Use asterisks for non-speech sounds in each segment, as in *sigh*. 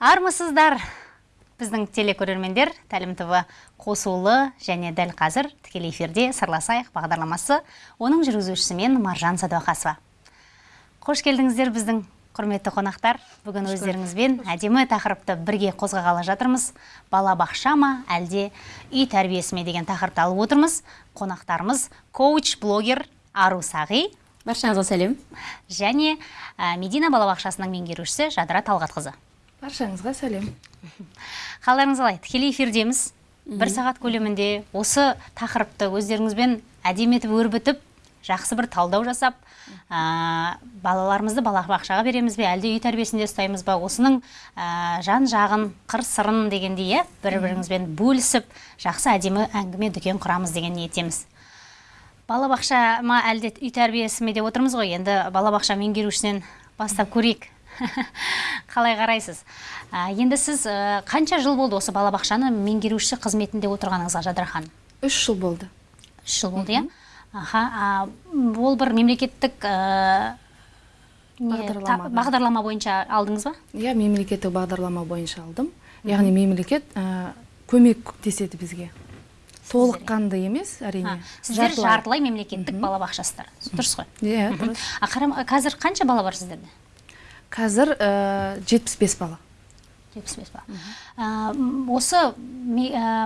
армысыздар. Біздің телекөрермендер тәлім ТВ қосулы және дәл қазір тікелей эфирде сырласайық бағдарламасы оның жүргізушісі мен маржан садуақасова. Қош келдіңіздер біздің құрметті қонақтар. Бүгін өздеріңізбен әдемі тақырыпты бірге қозғағалы жатырмыз. Бала бақша ма әлде үй тәрбиесі ме деген тақырыпты алып отырмыз. Қонақтарымыз коуч блогер ару сағи. Баршаңызға сәлем және ә, медина балабақшасының меңгерушісі жадыра талғатқызы. Баршаңызға сәлем. *laughs* Қалдарыңыз қалай? Тікелей эфирдеміз. Бір сағат көлемінде осы тақырыпты өздеріңізбен әдемі етіп өрбітіп жақсы бір талдау жасап ә, балаларымызды балабақшаға береміз бе әлде үй тәрбиесінде ұстаймыз ба осының ә, жан жағын қыр сырын дегендей иә бір біріңізбен бөлісіп жақсы әдемі әңгіме дүкен құрамыз деген ниеттеміз балабақша ма әлде үй тәрбиесі ме деп отырмыз ғой енді балабақша меңгерушісінен бастап көрейік. *laughs* қалай қарайсыз? Ә, енді сіз ә, қанша жыл болды осы балабақшаны меңгеруші қызметінде отырғаныңызға жадыра ханым? Үш жыл болды. Үш жыл болды иә? Аха ол бір мемлекеттік ә, Бағдарлама. та- бағдарлама. бойынша алдыңыз ба? Иә мемлекеттік бағдарлама бойынша алдым. Яғни мемлекет ә, көмектеседі бізге. Толыққанды емес әрине сіздер жартылай. мемлекеттік балабақшасыздар дұрыс қой. Иә дұрыс. Қазір қанша бала бар сіздерде? Қазір ә, жетпіс бес бала. жетпіс бес бала. М, осы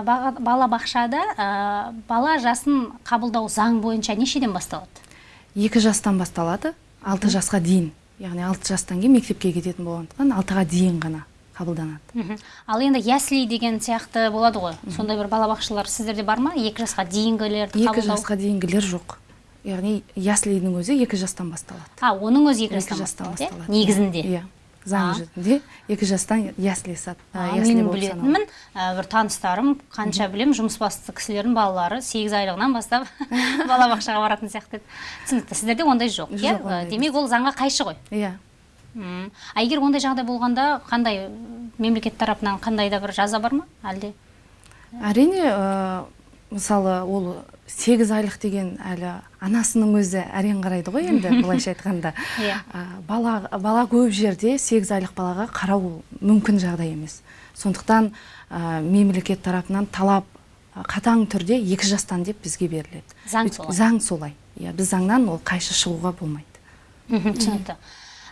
баға- балабақшада ә, бала жасын қабылдау заң бойынша нешеден басталады? Екі жастан басталады алты жасқа дейін. Яғни алты жастан кейін мектепке кететін болғандықтан алтыға дейін ғана қабылданады. Ал енді ясли деген сияқты болады ғой. Сондай бір балабақшалар сіздерде бар ма? Екі жасқа дейінгілерді екі қабылдау? жасқа дейінгілер жоқ. Яғни яслидің өзі екі жастан басталады. А оның өзі екі жастан жастан басталады иә? басталады. Негізінде. Иә заң жүзінде екі жастан ясли мен білетінмін бір таныстарым қанша білем жұмыс басты кісілердің балалары сегіз айлығынан бастап *laughs* балабақшаға баратын сияқты. Еді түсінікті сіздерде ондай жоқ иә? демек ол заңға қайшы ғой. Иә. А егер ондай жағдай болғанда қандай мемлекет тарапынан қандай да бір жаза бар ма әлде? Әрине мысалы ол сегіз айлық деген әлі анасының өзі әрең қарайды ғой енді *laughs* былайша айтқанда. Иә. Бала бала көп жерде сегіз айлық балаға қарау мүмкін жағдай емес. Сондықтан ә, мемлекет тарапынан талап қатаң түрде екі жастан деп бізге беріледі. Заң солай. заң солай. Иә біз заңнан ол қайшы шығуға болмайды. Түсінікті.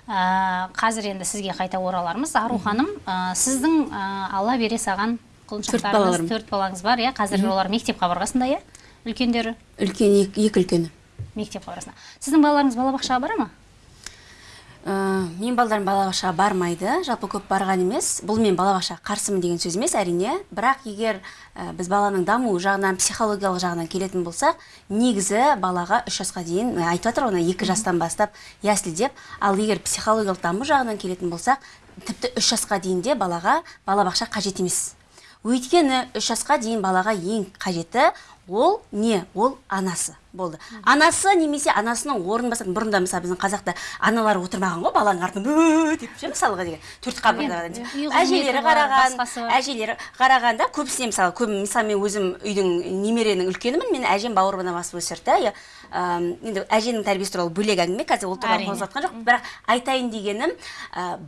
Ә, қазір енді сізге қайта оралармыз. Ару ханым ә, сіздің ә, алла бере саған құлыншақтарыңыз төрт балаңыз бар иә? Қазір олар мектеп қабырғасында иә? Үлкендері? Үлкен екі, екі үлкені. Мектеп қабырғасында. Сіздің балаларыңыз балабақшаға бара ма? Ә, мен балдарым балабақшаға бармайды. Жалпы көп барған емес. Бұл мен балабақшаға қарсымын деген сөз емес әрине. Бірақ егер ә, біз баланың дамуы жағынан психологиялық жағынан келетін болсақ негізі балаға үш жасқа дейін ә, айтып жатыр ғой екі жастан бастап ясли деп. Ал егер психологиялық даму жағынан келетін болсақ тіпті үш жасқа дейін де балаға балабақша қажет емес. Өйткені үш жасқа дейін балаға ең қажеті ол не? ол анасы болды. Анасы немесе анасының орнын басатын бұрында мысалы біздің қазақта аналар отырмаған ғой баланың артынан деп ше мысалға деген. Төрт қабырғадан әжелері қараған әжелері қарағанда көбісіне мысалы көп мысалы мен өзім үйдің немеренің үлкенімін мен әжем бауырымнан басып өсірді иә енді әженің тәрбиесі туралы бөлек әңгіме қазір ол туралы жатқан жоқ бірақ айтайын дегенім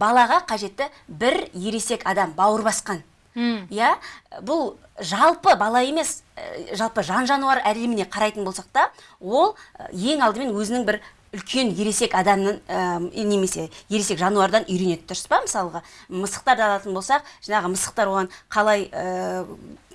балаға қажетті бір ересек адам бауыр басқан. Иә? Бұл жалпы бала емес ә, жалпы жан жануар әлеміне қарайтын болсақ та ол ә, ең алдымен өзінің бір үлкен ересек адамның ә, немесе ересек жануардан үйренеді. Дұрыс па мысалға? Мысықтарды алатын болсақ жаңағы мысықтар оған қалай ә,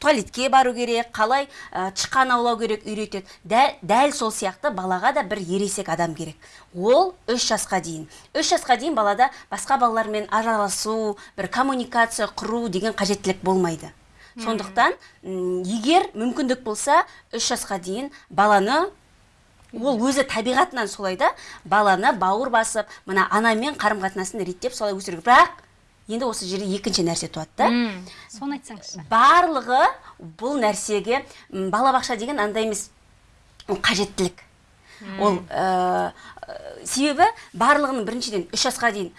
туалетке бару керек қалай ә, тышқан аулау керек үйретеді. Дәл, дәл сол сияқты балаға да бір ересек адам керек. Ол үш жасқа дейін. Үш жасқа дейін балада басқа балалармен араласу бір коммуникация құру деген қажеттілік болмайды. Сондықтан егер мүмкіндік болса үш жасқа дейін баланы ол өзі табиғатынан солай да баланы бауыр басып мына анамен қарым қатынасын реттеп солай өсіру. Бірақ енді осы жерде екінші нәрсе туады да. Соны айтсаңызшы. Барлығы бұл нәрсеге балабақша деген андай емес ол қажеттілік. Ол ә, себебі барлығының біріншіден үш жасқа дейін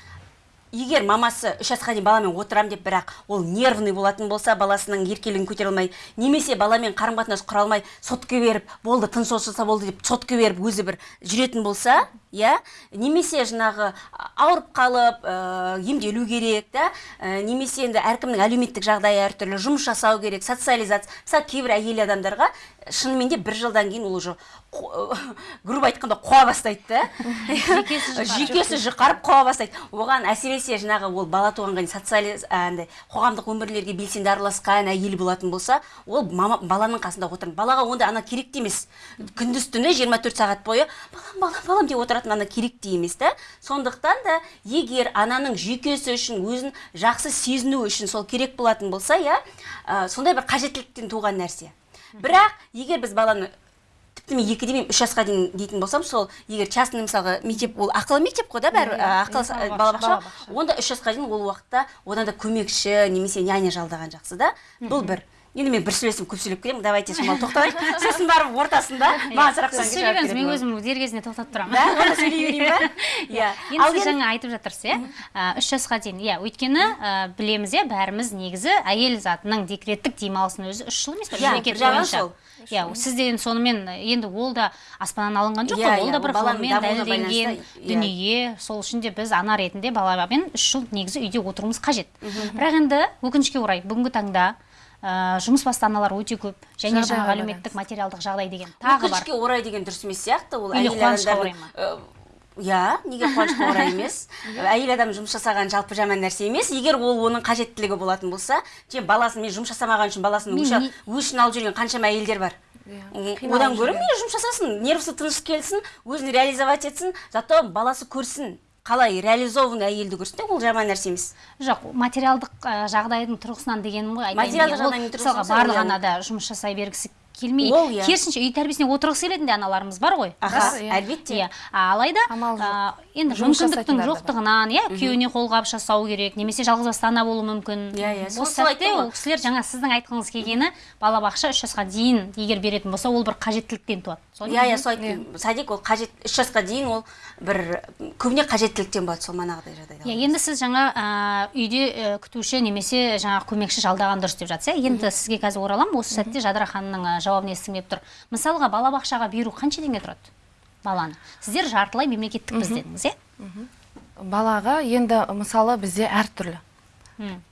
егер мамасы үш жасқа дейін баламен отырам деп бірақ ол нервный болатын болса баласының еркелігін көтере алмай немесе баламен қарым қатынас құра алмай сотка беріп болды тыныс болды деп сотка беріп өзі бір жүретін болса иә? Немесе жаңағы ауырып қалып ә, емделу керек да? Ә, немесе енді әркімнің әлеуметтік жағдайы әртүрлі жұмыс жасау керек социализация мысалы кейбір әйел адамдарға шынымен де бір жылдан кейін ол уже *laughs* грубо айтқанда қуа бастайды да? Жүйкесі жұқарып. қуа бастайды. Оған әсіресе жаңағы ол бала туғанға дейін социализ андай қоғамдық өмірлерге белсенді араласқан әйел болатын болса ол мама баланың қасында отырады балаға онда ана керек те емес. Күндіз түні 24 сағат бойы балам балам балам деп отыратын ана керек емес та сондықтан да егер ананың жүйкесі үшін өзін жақсы сезіну үшін сол керек болатын болса иә ә, сондай бір қажеттіліктен туған нәрсе. Бірақ егер біз баланы тіпті мен екі демеймін үш жасқа дейін дейтін болсам сол егер частный мысалға мектеп ол ақылы мектеп қой да бәрі ақылы балабақша, балабақша. Балабақша. онда үш жасқа дейін ол уақытта одан да көмекші немесе няня жалдаған жақсы да. Бұл бір. Енді мен бір сөйлесім көп сөйлеп келемін давайте шамалы тоқтайық сосын барып ортасында *laughs* маған сұрақ сіз сөйлей беріңіз мен өзім дер кезінде тоқтатып тұрамын. Да оны сөйлей берейін ба? *laughs* Иә енді сіз жаңа айтып жатырсыз иә? Үш жасқа дейін иә өйткені білеміз иә бәріміз негізі әйел затының декреттік демалысының өзі үш жыл емес Иә, мемлекет жағынан бойынша. иә сіз деген сонымен енді ол да аспаннан алынған жоқ Иә, қой ол иә, да ол бір ғылыммен дәлелденген иә. дүние. Сол үшін де біз ана ретінде баламен үш жыл негізі үйде отыруымыз қажет. Бірақ енді өкінішке орай бүгінгі таңда жұмыс басты аналар өте көп. Және жаңағы әлеуметтік материалдық жағдай деген тағы бар. өкінішке орай деген дұрыс емес сияқты. Ол әйел э, иә неге қуанышқа орай емес? *laughs* Әйел адам жұмыс жасаған жалпы жаман нәрсе емес. Егер ол оның қажеттілігі болатын болса және баласын мен жұмыс жасамаған үшін баласын Мен өшін алып жүрген қаншама әйелдер бар. Қиналып одан гөрі мейлі жұмыс жасасын нервісі тыныш келсін өзін реализовать етсін зато баласы көрсін. Қалай реализованный әйелді көрсін де ол жаман нәрсе емес. Жоқ материалдық ә, жағдайдың тұрғысынан дегенім ғой айтайын Материалдық жағдайдың мысалға тұрғысынан барлық иә. ана да жұмыс жасай бергісі келмей Ол иә. керісінше үй тәрбиесіне отырғысы келетін де аналарымыз бар ғой. Рас, иә. әлбетте. Иә алайда енді мүмкіндіктің жоқтығынан иә күйеуіне қолғабыс жасау керек немесе жалғызбасты ана болуы мүмкін. Иә, иә, осы сәтте ол кісілер жаңа сіздің айтқыңыз келгені балабақша үш жасқа дейін егер беретін болса ол бір қажеттіліктен туады. Иә иә сол айттым садик ол қажет үш жасқа дейін ол бір көбіне қажеттіліктен болады сол манағыдай жағдайда. Иә енді сіз жаңа ә, үйде ә, күтуші немесе жаңағы көмекші жалдаған дұрыс деп жатсыз иә енді сізге қазір ораламын осы сәтте жадыра ханымның жауабын естігім келіп тұр. Мысалға балабақшаға беру қанша теңге тұрады баланы? Сіздер жартылай мемлекеттікпіз дедіңіз иә? Балаға енді мысалы бізде әртүрлі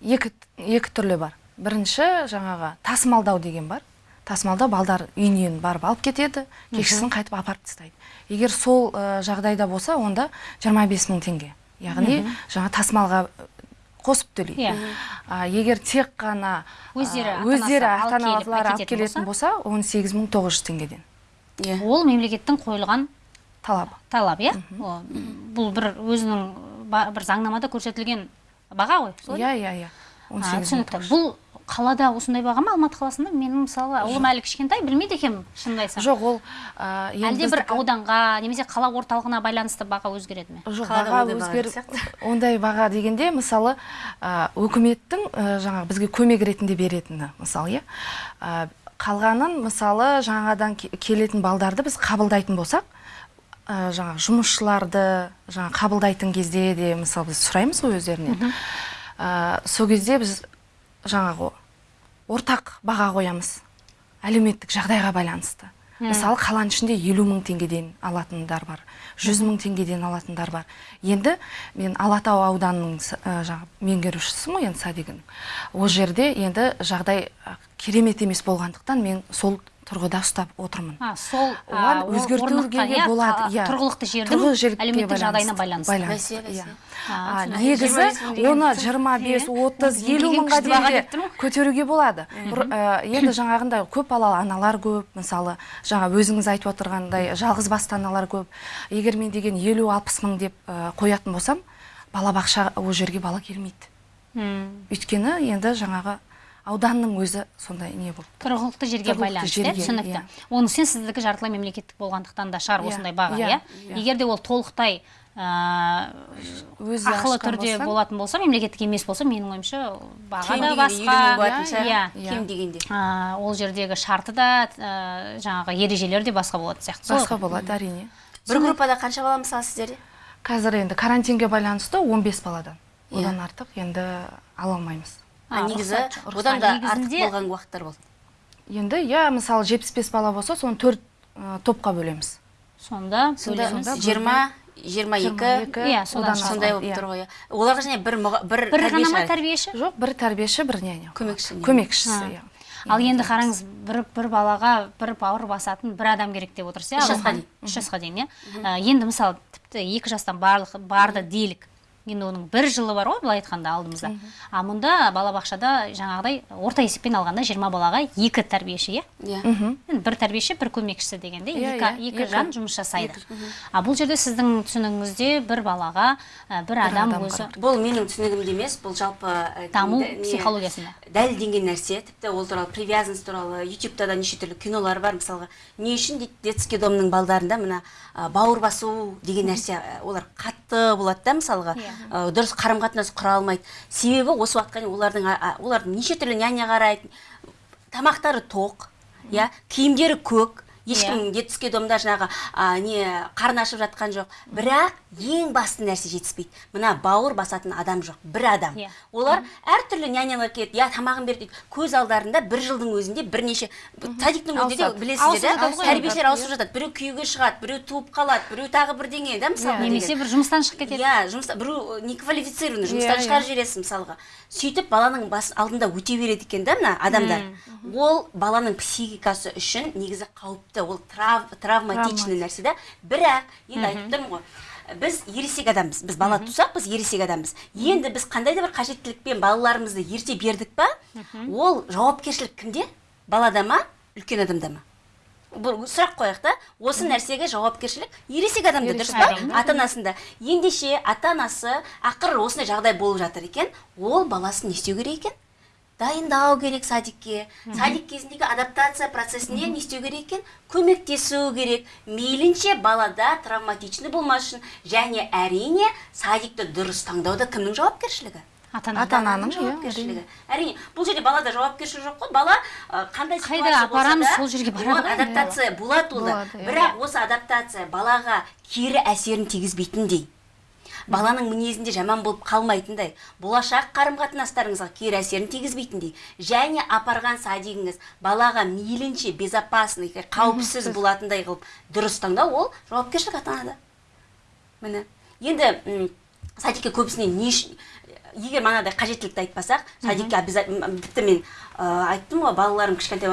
екі, екі түрлі бар. Бірінші жаңағы тасымалдау деген бар. Тасымалдау балдар үйінен барып алып кетеді кешкісін қайтып апарып тастайды. Егер сол ә, жағдайда болса онда 25 мың теңге. Яғни жаңа тасымалға қосып төлейді. Иә. А, егер тек қана Өздері өздері алып ата аналары алып келетін болса? 18 мың 900 теңгеден. Иә ол мемлекеттің қойылған талабы. талап иә? Бұл бір өзінің бір заңнамада көрсетілген баға ғой солай? Иә иә иә. А, 18 мың түсінікті. Бұл қалада осындай баға ма? Алматы қаласында менің мысалы ұлым әлі кішкентай білмейді екенмін шынымды айтсам. Жоқ ол ә, әлде бір ауданға немесе қала орталығына байланысты баға өзгереді ме? Жоқ баға өзгер ондай баға дегенде мысалы ә, өкіметтің ә, жаңағы бізге көмек ретінде беретіні мысалы иә. Қалғанын мысалы жаңадан ке- келетін балдарды біз қабылдайтын болсақ ә, жаңағы жұмысшыларды жаңа қабылдайтын кезде де мысалы біз сұраймыз ғой өздерінен ә, сол кезде біз жаңағы ортақ баға қоямыз. Әлеуметтік жағдайға байланысты. Мысалы қаланың ішінде елу мың теңгеден алатындар бар жүз мың теңгеден алатындар бар. Енді мен алатау ауданының ә, жаңағы меңгерушісімін ғой енді садигінің ол жерде енді жағдай ә, керемет емес болғандықтан мен сол тұрғыда ұстап отырмын. А сол оған өзгертуге иә, болады иә. тұрғылықты жердің әлеуметтік жағдайына байланысты. Иә. Негізі 25 мың деген оны түсінікті. 25. 30 Ол 50 деген мыңға дейін көтеруге болады. Ә, енді жаңағындай көп балалы аналар көп мысалы жаңа өзіңіз айтып отырғандай жалғыз басты аналар көп. Егер мен деген 50-60 мың деп ә, қоятын болсам балабақша ол жерге бала келмейді. Өйткені енді жаңағы ауданның өзі сондай не болып тұрғылықты жерге байланысты иә түсінікті. иә. оның сен сіздікі жартылай мемлекеттік болғандықтан да шығар Иә, осындай баға иә, иә? егер де ол толықтай өзі ақылы түрде болатын болса мемлекеттік емес болса менің ойымша баға да басқа. иә Иә. кем дегенде. А, ол жердегі шарты да жаңағы ережелері де басқа болатын сияқты басқа болады әрине. Бір группада қанша бала мысалы сіздерде? Қазір енді карантинге байланысты 15 баладан. Одан артық енді ала алмаймыз. А негізі одан да артық болған уақыттар болды. Енді иә мысалы 75 бала болса соны төрт ә, топқа бөлеміз. Сонда сонда бөлеміз. сонда жиырма жиырма екі. Иә, сондай болып иә. тұр ғой иә. оларға және бір бір бір ғана ма тәрбиеші? Жоқ бір тәрбиеші бір няня. Көмекші көмекшісі иә. Ал енді қараңыз бір бір балаға бір бауыр басатын бір адам керек деп отырсыз иә Үш жасқа дейін. үш жасқа дейін иә. Енді мысалы тіпті екі жастан барлық барды делік енді оның бір жылы бар ғой былай айтқанда алдымызда. А мұнда балабақшада жаңағыдай орта есеппен алғанда жиырма балаға екі тәрбиеші иә? Иә. Енді бір тәрбиеші бір көмекшісі дегенде Иә, екі, иә, екі екі. жан жұмыс жасайды. А бұл жерде сіздің түсінігіңізде бір балаға ә, бір адам өзі бұл менің түсінігімде емес бұл жалпы ә, даму психологиясында. дәлелденген нәрсе тіпті ол туралы привязанность туралы ютубта да неше түрлі кинолар бар мысалға не үшін дейді детский домның балдарында мына ә, бауыр басу деген нәрсе олар қатты болады да мысалға. Ә, дұрыс қарым қатынас құра алмайды. Себебі осы уақытқа дейін олардың а- олардың неше түрлі няня қарайды тамақтары тоқ иә киімдері көк ешкім детский домда жаңағы не қарны ашып жатқан жоқ. Бірақ ең басты нәрсе жетіспейді. Мына бауыр басатын адам жоқ бір адам. Иә. олар әртүрлі нянялар келеді. Иә тамағын бер дейді. Көз алдарында бір жылдың өзінде бірнеше садиктің өзінде де білесіздер да тәрбиешілер ауысып жатады. Біреу күйеуге шығады біреу туып қалады біреу тағы бірдеңе да мысалға немесе деген. бір жұмыстан шығып кетеді. Иә жұмыста біреу неквалифицированный жұмыстан Иә, шығарып жібересіз мысалға. Сөйтіп баланың бас алдында өте береді екен да мына адамдар. Ол баланың психикасы үшін негізі қауіпті. Ол трав, травматичный нәрсе да. Бірақ енді айтып тұрмын ғой біз ересек адамбыз. Біз бала тусақ біз ересек адамбыз. Енді біз қандай да бір қажеттілікпен балаларымызды ерте бердік па? Ол жауапкершілік кімде? Балада ма? Үлкен адамда ма? Бұл сұрақ қояйық та. Осы нәрсеге жауапкершілік ересек адамда дұрыс па? ата анасында ендеше ата анасы ақыры осындай жағдай болып жатыр екен. Ол баласын не істеу керек екен? Дайындау керек садикке. Садик кезіндегі адаптация процесіне не істеу керек екен? Көмектесу керек. Мейлінше балада травматичный болмас үшін және әрине садикті дұрыс таңдауда кімнің жауапкершілігі? Ата Ата-ананың, иә, жауапкершілігі. Әрине бұл жерде балада жауапкершілік жоқ қой. Бала қандай Қайда? апарамыз, сол жерге барады ғой. адаптация болады ол Болады, иә. бірақ осы адаптация балаға кері әсерін тигізбейтіндей. Баланың мінезінде жаман болып қалмайтындай болашақ қарым қатынастарыңызға кері әсерін тигізбейтіндей және апарған садигіңіз балаға мейлінше безопасный қауіпсіз болатындай қылып дұрыс таңдау ол жауапкершілік ата анада міне енді м, садикке көбісіне не үшін егер манағыдай қажеттілікті айтпасақ садикке обязательно тіпті мен ә, айттым ғой балаларым кішкентай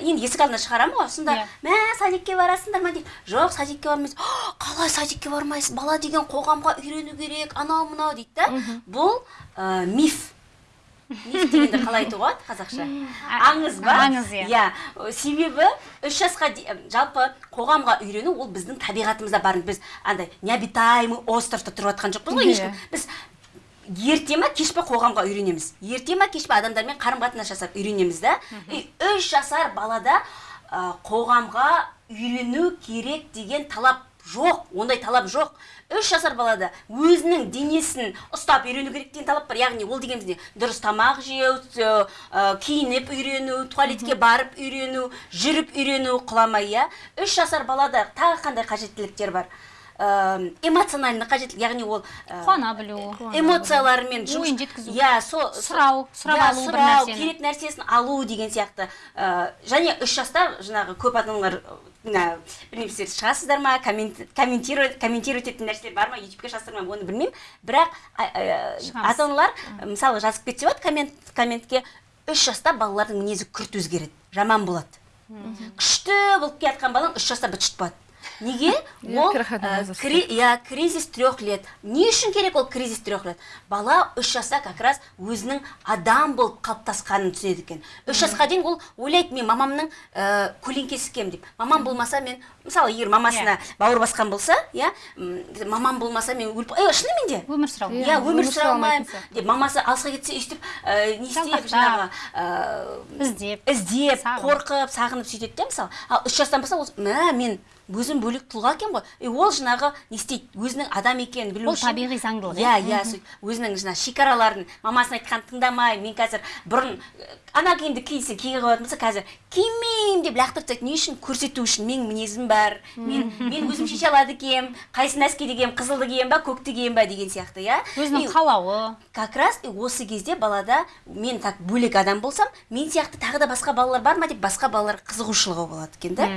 енді есік алдына шығарамын ғой. Сонда Иә. мә садикке барасыңдар ма? дейді. Жоқ садикке бармайсыз «Ах, қалай садикке бармайсыз? Бала деген қоғамға үйрену керек анау мынау дейді да. Бұл ә, миф. Миф дегенді қалай айтуға болады қазақша? Аңыз ба? аңыз, иә. иә. Себебі үш жасқа жалпы қоғамға үйрену ол біздің табиғатымызда бар біз андай необитаемый островта тұрып жатқан жоқпыз ғой Иә. ешкім. Біз ерте ма кеш па қоғамға үйренеміз. Ерте ма кеш па адамдармен қарым қатынас жасап үйренеміз да. И үш жасар балада ә, қоғамға үйрену керек деген талап жоқ ондай талап жоқ. Үш жасар балада өзінің денесін ұстап үйрену керек деген талап бар. Яғни ол дегеніміз не? Дұрыс тамақ жеу ә, киініп үйрену туалетке барып үйрену жүріп үйрену құламай иә. Үш жасар балада тағы қандай қажеттіліктер бар? Ә, эмоциональный қажеттілік яғни ол ә, қуана білу. Эмоцияларымен жұмыс- Ойын жеткізу. иә сол Сұрау, сұрап иә, алу бір сұрау, нәрсені. керек нәрсесін алу деген сияқты. Ә, және үш жаста жаңағы көп ата аналар мына білмеймін сіздер шығасыздар ма коммент, комментировать комментировать ететін нәрселер бар ма ютубке жазсыздар ма оны білмеймін. Бірақ ата аналар мысалы жазып кетсе болады коммент комментке үш жаста балалардың мінезі күрт өзгереді. Жаман болады. Күшті болып келе жатқан балаң үш жаста быт шыт болады. Неге? Иә, ол иә кризис трех лет. Не үшін керек ол кризис трех лет. Бала үш жаста как раз өзінің адам болып қалыптасқанын түсінеді екен. Үш жасқа дейін ол ойлайды мен мамамның ә, көлеңкесі екенмін деп. Мамам болмаса мен мысалы егер мамасына бауыр басқан болса иә мамам болмаса мен өліп е шынымен де. Өмір сүру Иә. иә өмір сүре сүре алмаймын. деп мамасы алысқа кетсе өйстіп ә, не істеп жаңағы ә, іздеп. іздеп қорқып сағынып сөйтеді де мысалы. Ал үш жастан бастап мә мен өзім бөлек тұлға екенмін ғой. И ол жаңағы не істейді? Өзінің адам екенін білу ол үшін табиғи заңдылық иә иә? сөйтіп өзінің жаңағы шекараларын мамасының айтқанын тыңдамай мен қазір бұрын ана киімді кисе киге қоятын болса қазір кимеймін деп лақтырып тастайды. Не үшін? Көрсету үшін. Менің мінезім бар. Мен мен өзім шеше алады екенмін. Қайсысын әскеде киемін қызылды киемін ба көкті киемін ба деген сияқты иә? Өзінің қалауы. как раз осы кезде балада мен так бөлек адам болсам мен сияқты тағы да басқа балалар бар ма деп басқа балаларға қызығушылығы болады екен да?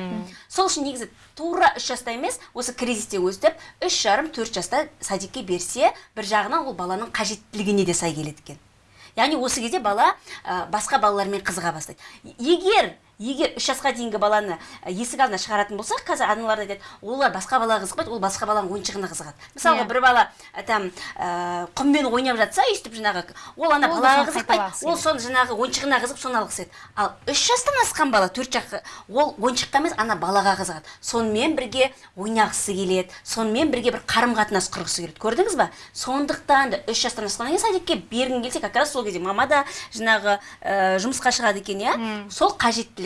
Сол үшін негізі тура үш жаста емес осы кризисте өстіп үш жарым төрт жаста садикке берсе бір жағынан ол баланың қажеттілігіне де сай келеді екен. Яғни осы кезде бала ә, басқа балалармен қызыға бастайды. Егер егер үш жасқа дейінгі баланы ә, есік алдына шығаратын болсақ қазір аналар айтады олар басқа балаға қызықпайды ол басқа баланың ойыншығына қызығады мысалға Иә. бір бала ә, там ә, құммен ойнап жатса өйстіп жаңағы ол ана балаға қызықпайды ол соны жаңағы ойыншығына қызығып соны алғысы келеді. Ал үш жастан асқан бала төрт жаққа ол ойыншыққа емес ана балаға қызығады. Сонымен бірге ойнағысы келеді сонымен бірге бір қарым қатынас құрғысы келеді. Көрдіңіз ба? Сондықтан да үш жастан асқаннан кейін садикке бергің келсе как раз сол кезде мама да жаңағы ә, жұмысқа шығады екен иә? Сол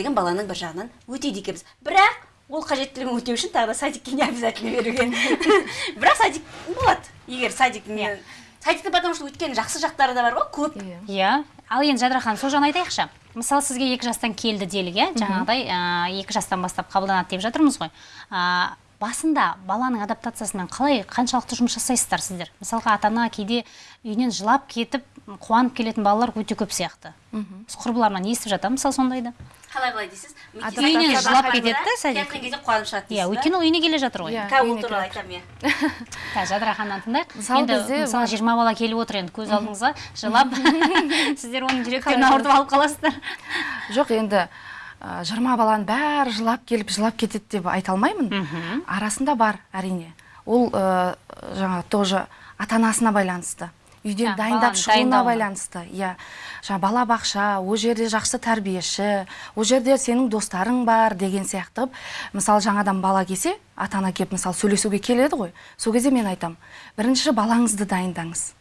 қажеттілігін баланың бір жағынан өтейді екенбіз бірақ ол қажеттілігін өтеу үшін тағы да садикке не обязательно беруге *laughs* бірақ садик болады егер садик не садикте потому что өйткені жақсы жақтары да бар ғой көп. Иә. иә. Ал енді жадыра ханым сол жағын айтайықшы. Мысалы сізге екі жастан келді делік иә? Жаңағыдай ә, екі жастан бастап қабылданады деп жатырмыз ғой. Ә, басында баланың адаптациясымен қалай қаншалықты жұмыс жасайсыздар сіздер? Мысалға ата ана кейде үйінен жылап кетіп қуанып келетін балалар өте көп сияқты. Біз құрбыларымнан естіп жатамын мысалы сондайды. Қалай былай дейсіз? Үйінен жылап кетеді да сәлем. келген кезде қуанып шығады иә өйткені ол үйіне келе жатыр ғой. Иә. қазір ол туралы айтамын иә қазір *laughs* жадыра ханымнан тыңдайық. Мысалы енді бізде мысалы жиырма бала келіп отыр енді көз алдыңызға жылап *laughs* *laughs* сіздер оның жүректерін ауыртып алып қаласыздар. Жоқ енді ә, жиырма баланың бәрі жылап келіп жылап кетеді деп айта алмаймын. Арасында бар әрине. Ол ә, жаңағы тоже ата анасына байланысты. Үйден Иә, дайындап шығуына байланысты иә. Жаңа бала бақша ол жерде жақсы тәрбиеші ол жерде сенің достарың бар деген сияқты. Мысалы жаңадан бала келсе ата ана келіп мысалы сөйлесуге келеді ғой. Сол кезде мен айтамын бірінші балаңызды дайындаңыз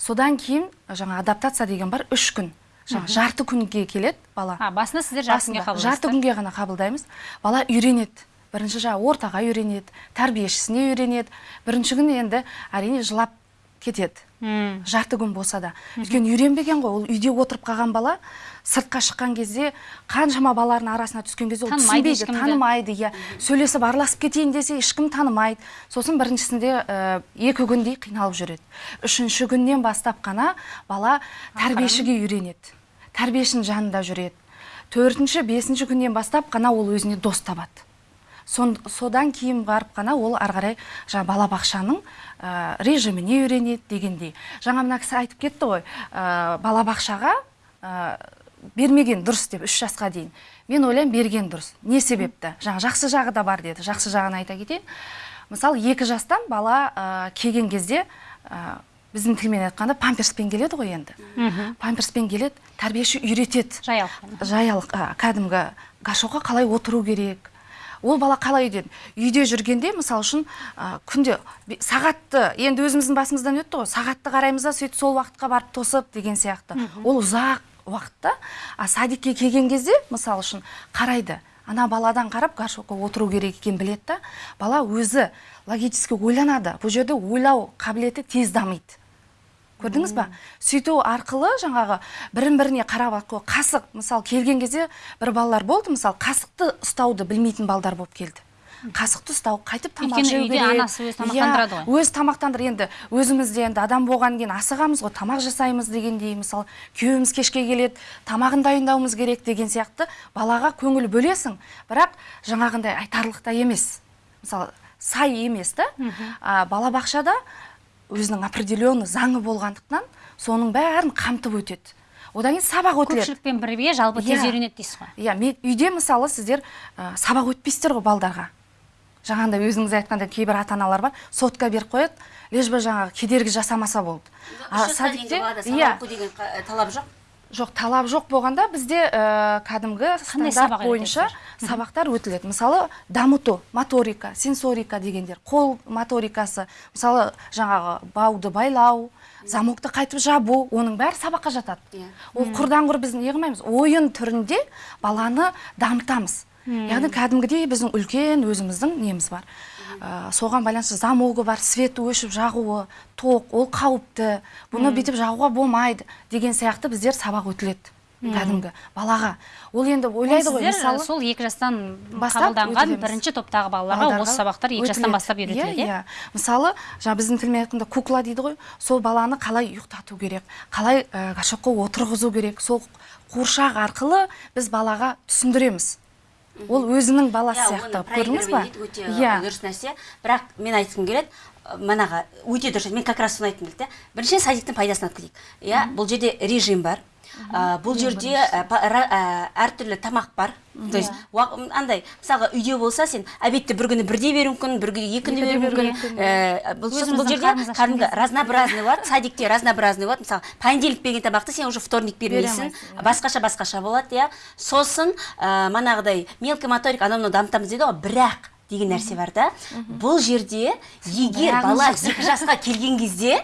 содан кейін жаңа адаптация деген бар үш күн. Жаңа жарты күнге келеді бала. А басында сіздер жарты күнге жарты күнге ғана қабылдаймыз. Бала үйренеді. Бірінші жаңағы ортаға үйренеді тәрбиешісіне үйренеді. Бірінші күні енді әрине жылап кетеді. Жарты күн болса да. Өйткені үйренбеген ғой. Ол үйде отырып қалған бала сыртқа шыққан кезде қаншама балалардың арасына түскен кезде ол түсінбейді танымайды иә. Сөйлесіп араласып кетейін десе ешкім танымайды. Сосын біріншісінде ә, екі күндей қиналып жүреді. Үшінші күннен бастап қана бала тәрбиешіге үйренеді. Тәрбиешінің жанында жүреді. Төртінші бесінші күннен бастап қана ол өзіне дос табады. Сон, содан кейін барып қана ол ары қарай жаңа балабақшаның ә, режиміне үйренеді дегендей. Жаңа мына кісі айтып кетті ғой ә, балабақшаға ә, бермеген дұрыс деп үш жасқа дейін. Мен ойлаймын берген дұрыс. Не себепті? Жаңа жақсы жағы да бар деді. Жақсы жағын айта кетейін. Мысалы екі жастан бала ә, келген кезде ә, біздің тілмен айтқанда памперспен келеді ғой енді. Памперспен келеді тәрбиеші үйретеді. Жаялық а, кәдімгі горшокқа қалай отыру керек ол бала қалай үйден үйде жүргенде мысалы үшін а, күнде сағатты енді өзіміздің басымыздан өтті ғой сағатты қараймыз да сөйтіп сол уақытқа барып тосып деген сияқты. Ол ұзақ уақытта а садикке келген кезде мысалы үшін қарайды. Ана баладан қарап горшокқа отыру керек екенін біледі да бала өзі логически ойланады. Бұл жерде ойлау қабілеті тез дамиды. Көрдіңіз ба? Сөйту арқылы жаңағы бірін біріне қарап арқылы қасық мысалы келген кезде бір балалар болды мысалы қасықты ұстауды білмейтін балдар болып келді. Қасықты ұстау қайтып тамақ жеу үйде керек. анасы өзі тамақтандырады Иә, ғой. өзі тамақтандыр енді өзіміз де енді адам болғаннан кейін асығамыз ғой тамақ жасаймыз дегендей мысалы күйеуіміз кешке келеді тамағын дайындауымыз керек деген сияқты балаға көңіл бөлесің. Бірақ жаңағындай айтарлықтай емес. Мысалы сай емес та. А, балабақшада өзінің определенный заңы болғандықтан соның бәрін қамтып өтеді. Одан кейін сабақ өтіледі көпшілікпен бірге жалпы тез Иә. үйренеді дейсіз ғой. Иә мен үйде мысалы сіздер ә, сабақ өтпейсіздер ғой балдарға. Жаңағындай өзіңіз айтқандай кейбір ата аналар бар сотка беріп қояды лишь бы жаңағы кедергі жасамаса болды. Балада сабақ иә. оқу деген қа- талап жоқ? Жоқ талап жоқ болғанда бізде ә, кәдімгі стандарт бойынша сабақтар өтіледі. Мысалы дамыту моторика сенсорика дегендер қол моторикасы мысалы жаңағы бауды байлау замокты қайтып жабу оның бәрі сабаққа жатады. Иә. ол құрдан құр біз не қылмаймыз ойын түрінде баланы дамытамыз. Яғни кәдімгідей біздің үлкен өзіміздің неміз бар. Ә, соған байланысты замогы бар свет өшіп жағуы тоқ ол қауіпті. Бұны бүйтіп жағуға болмайды деген сияқты біздер сабақ өтіледі кәдімгі. Балаға. Ол енді ойлайды ғой мысалы сол екі жастан қабылданған бірінші топтағы балаларға осы сабақтар екі жастан бастап үйретіледі иә? иә. Иә мысалы жаңа біздің тілмен айтқанда кукла дейді ғой сол баланы қалай ұйықтату керек қалай ә, горшокқа отырғызу керек сол қуыршақ арқылы біз балаға түсіндіреміз. Ол өзінің баласы Иә, сияқты көрдіңіз ба? иә. дұрыс нәрсе. Бірақ мен айтқым келеді манағы өте дұрыс мен как раз соны айтқым келді да біріншіден садиктің пайдасын алып кетейік иә бұл жерде режим бар. Бұл жерде ра- ә, әртүрлі тамақ бар. То есть м, андай мысалға үйде болса сен обедті бір күні бірде беруі мүмкін бір күні екі күні беруі мүмкін. Ә, бұл сосын бұл Өзіміздің жерде кәдімгі разнообразный болады садикте разнообразный болады. Мысалы понедельник берген тамақты сен уже вторник бермейсің. Алмайсың, басқаша басқаша болады иә. Сосын манағыдай мелкий моторик анау мынау дамытамыз дейді ғой бірақ деген нәрсе бар да. Бұл жерде егер бала екі жасқа келген кезде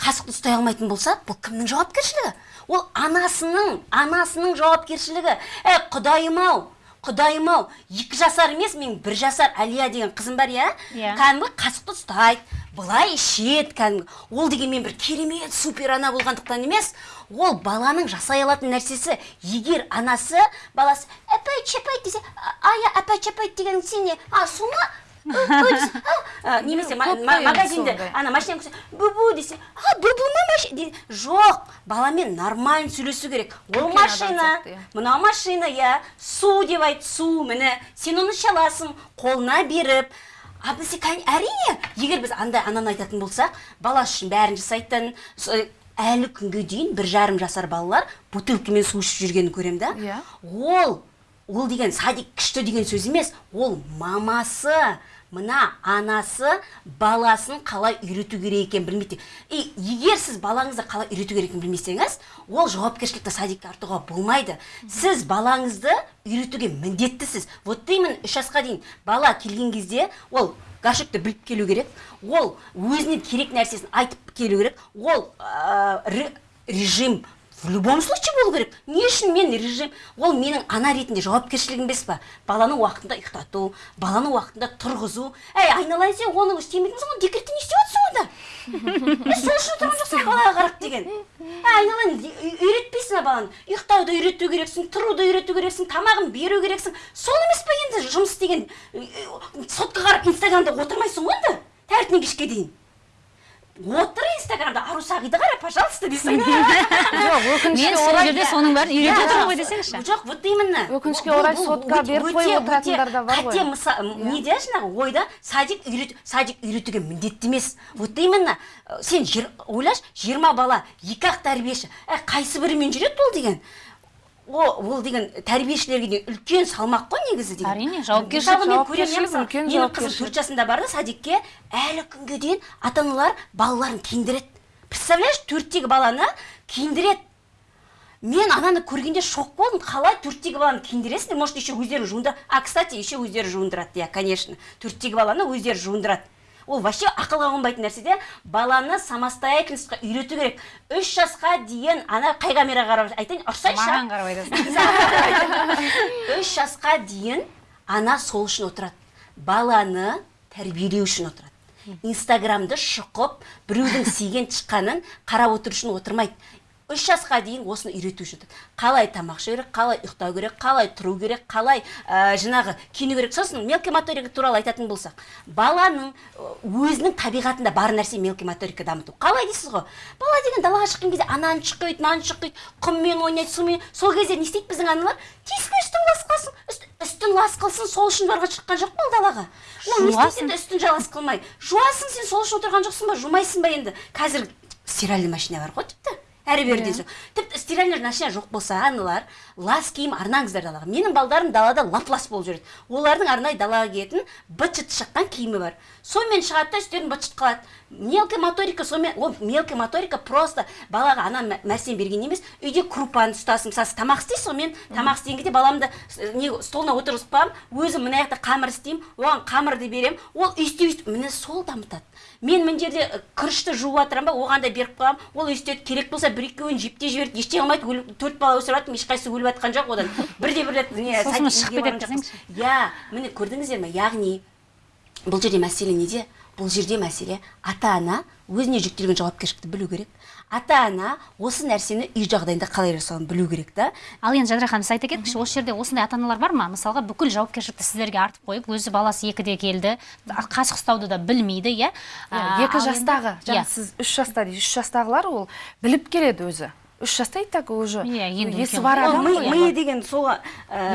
қасықты ұстай алмайтын болса бұл кімнің жауапкершілігі? Ол анасының анасының жауапкершілігі. Ә құдайым ау құдайым ау екі жасар емес мен бір жасар әлия деген қызым бар иә? Иә. кәдімгі қасықты ұстайды. Былай ішеді кәдімгі. Ол деген мен бір керемет супер ана болғандықтан емес ол баланың жасай алатын нәрсесі. Егер анасы баласы әпай чапай десе «А, ая әпай чапай деген сен не а су ма немесе магазинде ана машина көрсе бубу десе. А бубу ма машина жоқ баламен нормально сөйлесу керек ол машина мынау машина иә су деп айт су міне сен оны іше аласың қолына беріп а бізде кәне- әрине? Егер біз андай ананы айтатын болсақ бала үшін бәрін жасайтын әлі күнге дейін бір жарым жасар балалар бутылкамен су ішіп жүргенін көремін да. Иә. ол ол деген садик күшті деген сөз емес. Ол мамасы мына анасы баласын қалай үйрету керек екенін білмейді и егер сіз балаңызды қалай үйрету керек екенін білмесеңіз ол жауапкершілікті садикке артуға болмайды. Сіз балаңызды үйретуге міндеттісіз. Вот именно үш жасқа дейін бала келген кезде ол гашекті біліп келу керек. Ол өзіне керек нәрсесін айтып келу керек. Ол ә, ре- режим в любом случае болу керек. Не үшін мен режим ол менің ана ретінде жауапкершілігім емес па? Баланы уақытында ұйықтату баланы уақытында тұрғызу. Әй айналайын сен оны істемейтінсің ғой декретте не істеп жатрсың онда? Е, сол үшін отырған жоқсың балаға қарап деген. Ә, айналайын үй- үйретпейсің а баланы? Ұйықтауды үйрету керексің тұруды үйрету керексің тамағын беру керексің. Сол емес па енді жұмыс істеген сотқа қарап инстаграмда отырмайсың ғой енді таңертеңнен кешке дейін. Отыр инстаграмда ару сағиды қара пожалуйста десең жоқ өкінішке сол орай жерде соның бәрін үйретіп отырмын ғой десеңізші жоқ вот именно Өкінішке орай өте- беріп қойып отыратындар да бар ғой. қате мысал неде жаңағы ойда? Садик үйрет садик үйретуге міндетті емес. Вот именно сен ойлашы жиырма бала екі ақ тәрбиеші. Ә, қайсы бірімен жүреді ол деген? Ол деген тәрбиешілерге деген үлкен салмақ қой негізі деген. Әрине, жауапкершілік, мен көремін, жауапкершілік, мысалы, үлкен менің қызым төрт жасында барды садикке. Әлі күнге дейін ата аналар балаларын киіндіреді. Представляешь төрттегі баланы киіндіреді. Мен ананы көргенде шок болдым. Қалай төрттегі баланы киіндіресіңдер может еще өздері жуындырады а кстати еще өздері жуындырады иә конечно. Төрттегі баланы өздері жуындырады. Ол вообще ақылға қонбайтын нәрсе де баланы самостоятельностьқа үйрету керек. Үш жасқа дейін ана қай камераға қарап айтайын ұрсайыншы а? маған қарап айтасың. *laughs* Үш жасқа дейін ана сол үшін отырады. Баланы тәрбиелеу үшін отырады. Инстаграмды шұқып біреудің сүйген шыққанын қарап отыру үшін отырмайды. Үш жасқа дейін осыны үйрету үшін. Қалай тамақ ішу керек қалай ұйықтау керек қалай тұру керек қалай ә, жаңағы киіну керек. Сосын мелкий моторика туралы айтатын болсақ баланың өзінің табиғатында бар нәрсе мелкий моторика дамыту. Қалай дейсіз ғой? Бала деген далаға шыққан кезде ананы шұқиды мынаны шұқиды құммен ойнайды сумен. Сол кезде не істейді біздің аналар? Тиіспе үстің лас қылсын. Үст- үстің лас қылсын сол үшін барға шыққан жоқ па ол далаға? Ол не істейді енді үстін жалас қылмай. Жуасың сен сол үшін отырған жоқсың ба? Жумайсың ба енді? Қазір стиральный машина бар ғой тіпті. Әрі беріден соң тіпті стиральный машина жоқ болса аналар лас киім арнаңыздар далаға. Менің балдарым далада лап лас болып жүреді. Олардың арнайы далаға киетін быт шыт шыққан киімі бар. Сонымен шығады да үстерін быт шыт қалады мелкая моторика сонымен ол мелкая моторика просто балаға ана нәрсені берген емес үйде крупаны ұстасын. Мысалы тамақ істейсіз ғой мен тамақ істеген кезде баламды с- не столына отырғызып қоямын өзім мына жақта қамыр істеймін оған қамырды беремін. Ол өйстіп өйстіп міне сол дамытады. Мен мына жерде ы, күрішті жуып жатырмын ба оған да беріп қоямын. Ол өйстеді керек болса бір екеуін жеп те жібереді ештеңе қылмайды өліп- төрт бала өсіріп жатырмын ешқайсысы өліп жатқан жоқ одан. Бірде бір рет не Сосын шығып кетеді иә міне көрдіңіздер ме яғни бұл жерде мәселе неде? Бұл жерде мәселе ата ана өзіне жүктелген жауапкершілікті білу керек. Ата ана осы нәрсені үй жағдайында қалай жасауын білу керек та. Ал енді жадыра ханым сіз айта кетіңізші осы жерде осындай ата аналар бар ма? Мысалға бүкіл жауапкершілікті сіздерге артып қойып өзі баласы екіде келді қасық ұстауды да білмейді иә? Иә, екі жастағы Иә. жаңа сіз үш жаста дейсіз үш жастағылар ол біліп келеді өзі. Үш жаста и так уже. Иә, енді есі бар адам ми, миы деген сол ә,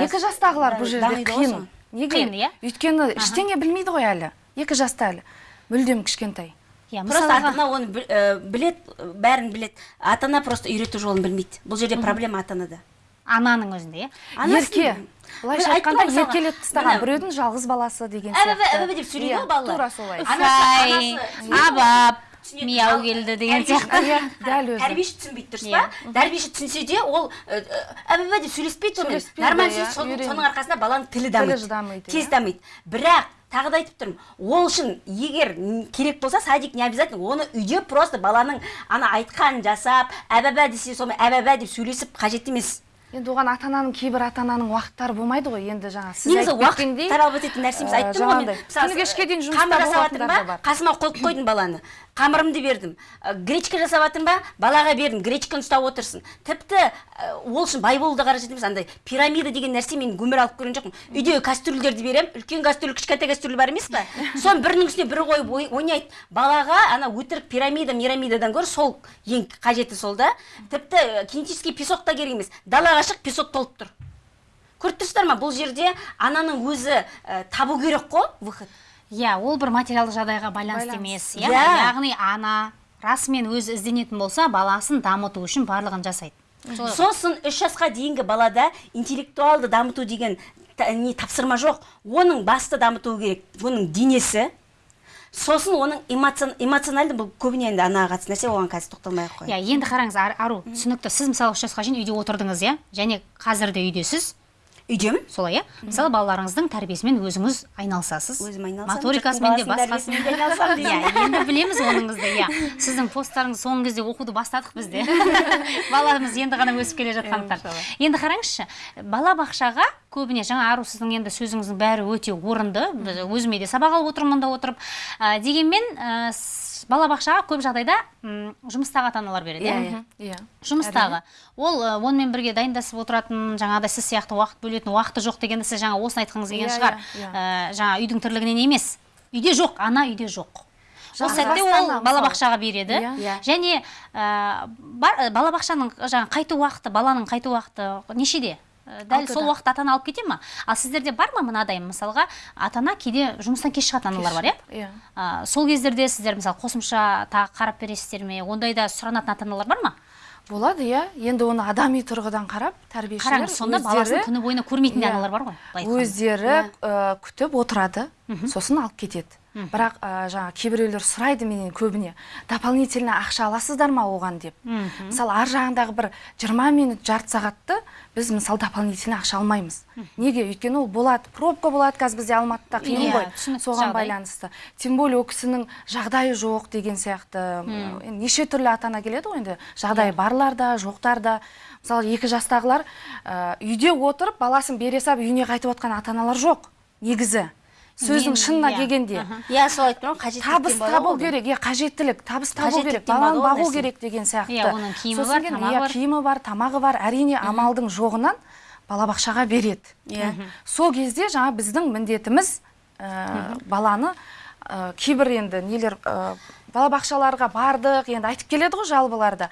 екі жастағылар бұл жерде қиын. неге? Қиын, иә? өйткені ештеңе білмейді ғой әлі. Екі жаста әлі. Мүлдем кішкентай. Иә Просто ата ана оны біл- білет бәрін білет. Ата ана просто үйрету жолын білмейді. Бұл жерде проблема ата анада ананың өзінде. Иә ерке былайша айтқанда еркелетіп тастаған біреудің жалғыз баласы деген сияқты. деп сөйлейді Иә, ғой балалар. тура солай. Ұсай абап мияу келді деген сияқты. Иә, дәл өзі. тәрбиеші түсінбейді дұрыс Иә. па тәрбиеші түсінсе де ол әбі деп сөйлеспейді сонымен Сөйлеспейді, нормально иә, сөйлейді, соның- арқасында баланың тілі дамиды. дамиды, тез иә. дамиды. Бірақ тағы да айтып тұрмын. Ол үшін егер керек болса садик не обязательно оны үйде просто баланың ана айтқанын жасап әбәбә десе сонымен әбәбә деп сөйлесіп қажет емес. Енді оған ата ананың кейбір ата ананың уақыттары болмайды ғой енді жаңа сіз негізі уақыт талап ететін нәрсеміз ә, айттым ғой мен. күні кешке дейін жұмыста бар. қасыма қойып қойдым баланы. Қамырымды бердім. Ә, гречка жасап жатырмын ба? Балаға бердім. Гречканы ұстап отырсын. Тіпті ә, ол үшін бай болуды қажет емес андай пирамида деген нәрсе мен өмір алып көрген жоқпын. Үйдегі кастрюльдерді беремін. Үлкен кастрюль кішкентай кастрюль бар емес па соның бірінің үстіне бірі қойып ой- ойнайды. Балаға ана өтірік пирамида мирамидадан гөрі сол ең қажеті сол да. Тіпті ә, кинетический песок та керек емес. Далаға шық песок толып тұр. Көріп тұрсыздар ма? Бұл жерде ананың өзі ә, табу керек қой выход. Иә ол бір материалдық жағдайға байланысты емес иә. Иә. яғни ана расымен өзі ізденетін болса баласын дамыту үшін барлығын жасайды. Сосын үш жасқа дейінгі балада интеллектуалды дамыту деген та- не тапсырма жоқ. Оның басты дамыту керек оның денесі. Сосын оның эмоцион- эмоциональды бұл көбіне енді анаға қатысты нәрсе оған қазір тоқталмай ақ қояйын. Иә енді қараңыз Ар- ару түсінікті сіз мысалы үш жасқа шейін үйде отырдыңыз иә? Және қазір де үйдесіз. Үйдемін. Солай иә? Мысалы балаларыңыздың тәрбиесімен өзіңіз айналысасыз. Өзім айналысамын моторикасымен де басқасымен де айналысамын *laughs* иә енді білеміз оныңызды иә. Сіздің посттарыңыз соңғы кезде оқуды бастадық біз де. *laughs* Баламыз енді ғана өсіп келе жатқандықтан енді қараңызшы балабақшаға көбіне жаңа ару сіздің енді сөзіңіздің бәрі өте орынды. Өзіме де сабақ алып отырмын мұнда отырып. Ә, дегенмен ә, балабақшаға көп жағдайда жұмыстағы ата аналар береді иә Мгм, иә жұмыстағы. Ол ә, онымен бірге дайындасып отыратын жаңағыдай сіз сияқты уақыт бөлетін уақыты жоқ дегенді сіз жаңа осыны айтқыңыз келген Иә, шығар. иә, иә. Ә, жаңа үйдің тірлігінен емес. Үйде жоқ ана үйде жоқ. Ол сәтте ол балабақшаға береді. Иә. Иә. және ә, бар, балабақшаның жаңа қайту уақыты баланың қайту уақыты нешеде? Дәл Алтыда. сол уақытта ата ана алып кете ма? Ал сіздерде бар ма мынадай мысалға ата ана кейде жұмыстан кеш шығатын аналар бар иә? иә сол кездерде сіздер мысалы қосымша тағы қарап бересіздер ме? Ондайда сұранатын ата аналар бар ма? Болады иә. Енді оны адами тұрғыдан қарап тәрбиешілер қараңыз сонда баласын күні бойына көрмейтін де Иә. аналар бар ғой өздері ә, күтіп отырады. Сосын алып кетеді. Бірақ ә, жаңа кейбіреулер сұрайды менен көбіне дополнительно ақша аласыздар ма оған? деп. Мысалы ар жағындағы бір 20 минут жарты сағатты біз мысалы дополнительно ақша алмаймыз. Неге? Өйткені ол болады пробка болады қазір бізде алматыда қиын Иә, ғой соған байланысты. Тем более ол кісінің жағдайы жоқ деген сияқты. Енді неше түрлі ата ана келеді ғой енді. Жағдайы барлар да жоқтар да. Мысалы екі жастағылар ә, үйде отырып баласын бере салып үйіне қайтып отқан ата аналар жоқ негізі. Сөздің шынына иә, келгенде. Иә сол айтып тұрмын қажеттіліктен табыс табу керек иә қажеттілік табыс табу керек баланы бағу керек деген сияқты. Иә, оның киімі Сосын бар, кейін, тамағы иә, бар. киімі бар тамағы бар әрине амалдың жоғынан балабақшаға береді. Иә. сол кезде жаңа біздің міндетіміз ә, баланы ә, кейбір енді нелер ә, балабақшаларға бардық енді айтып келеді ғой жалбыларда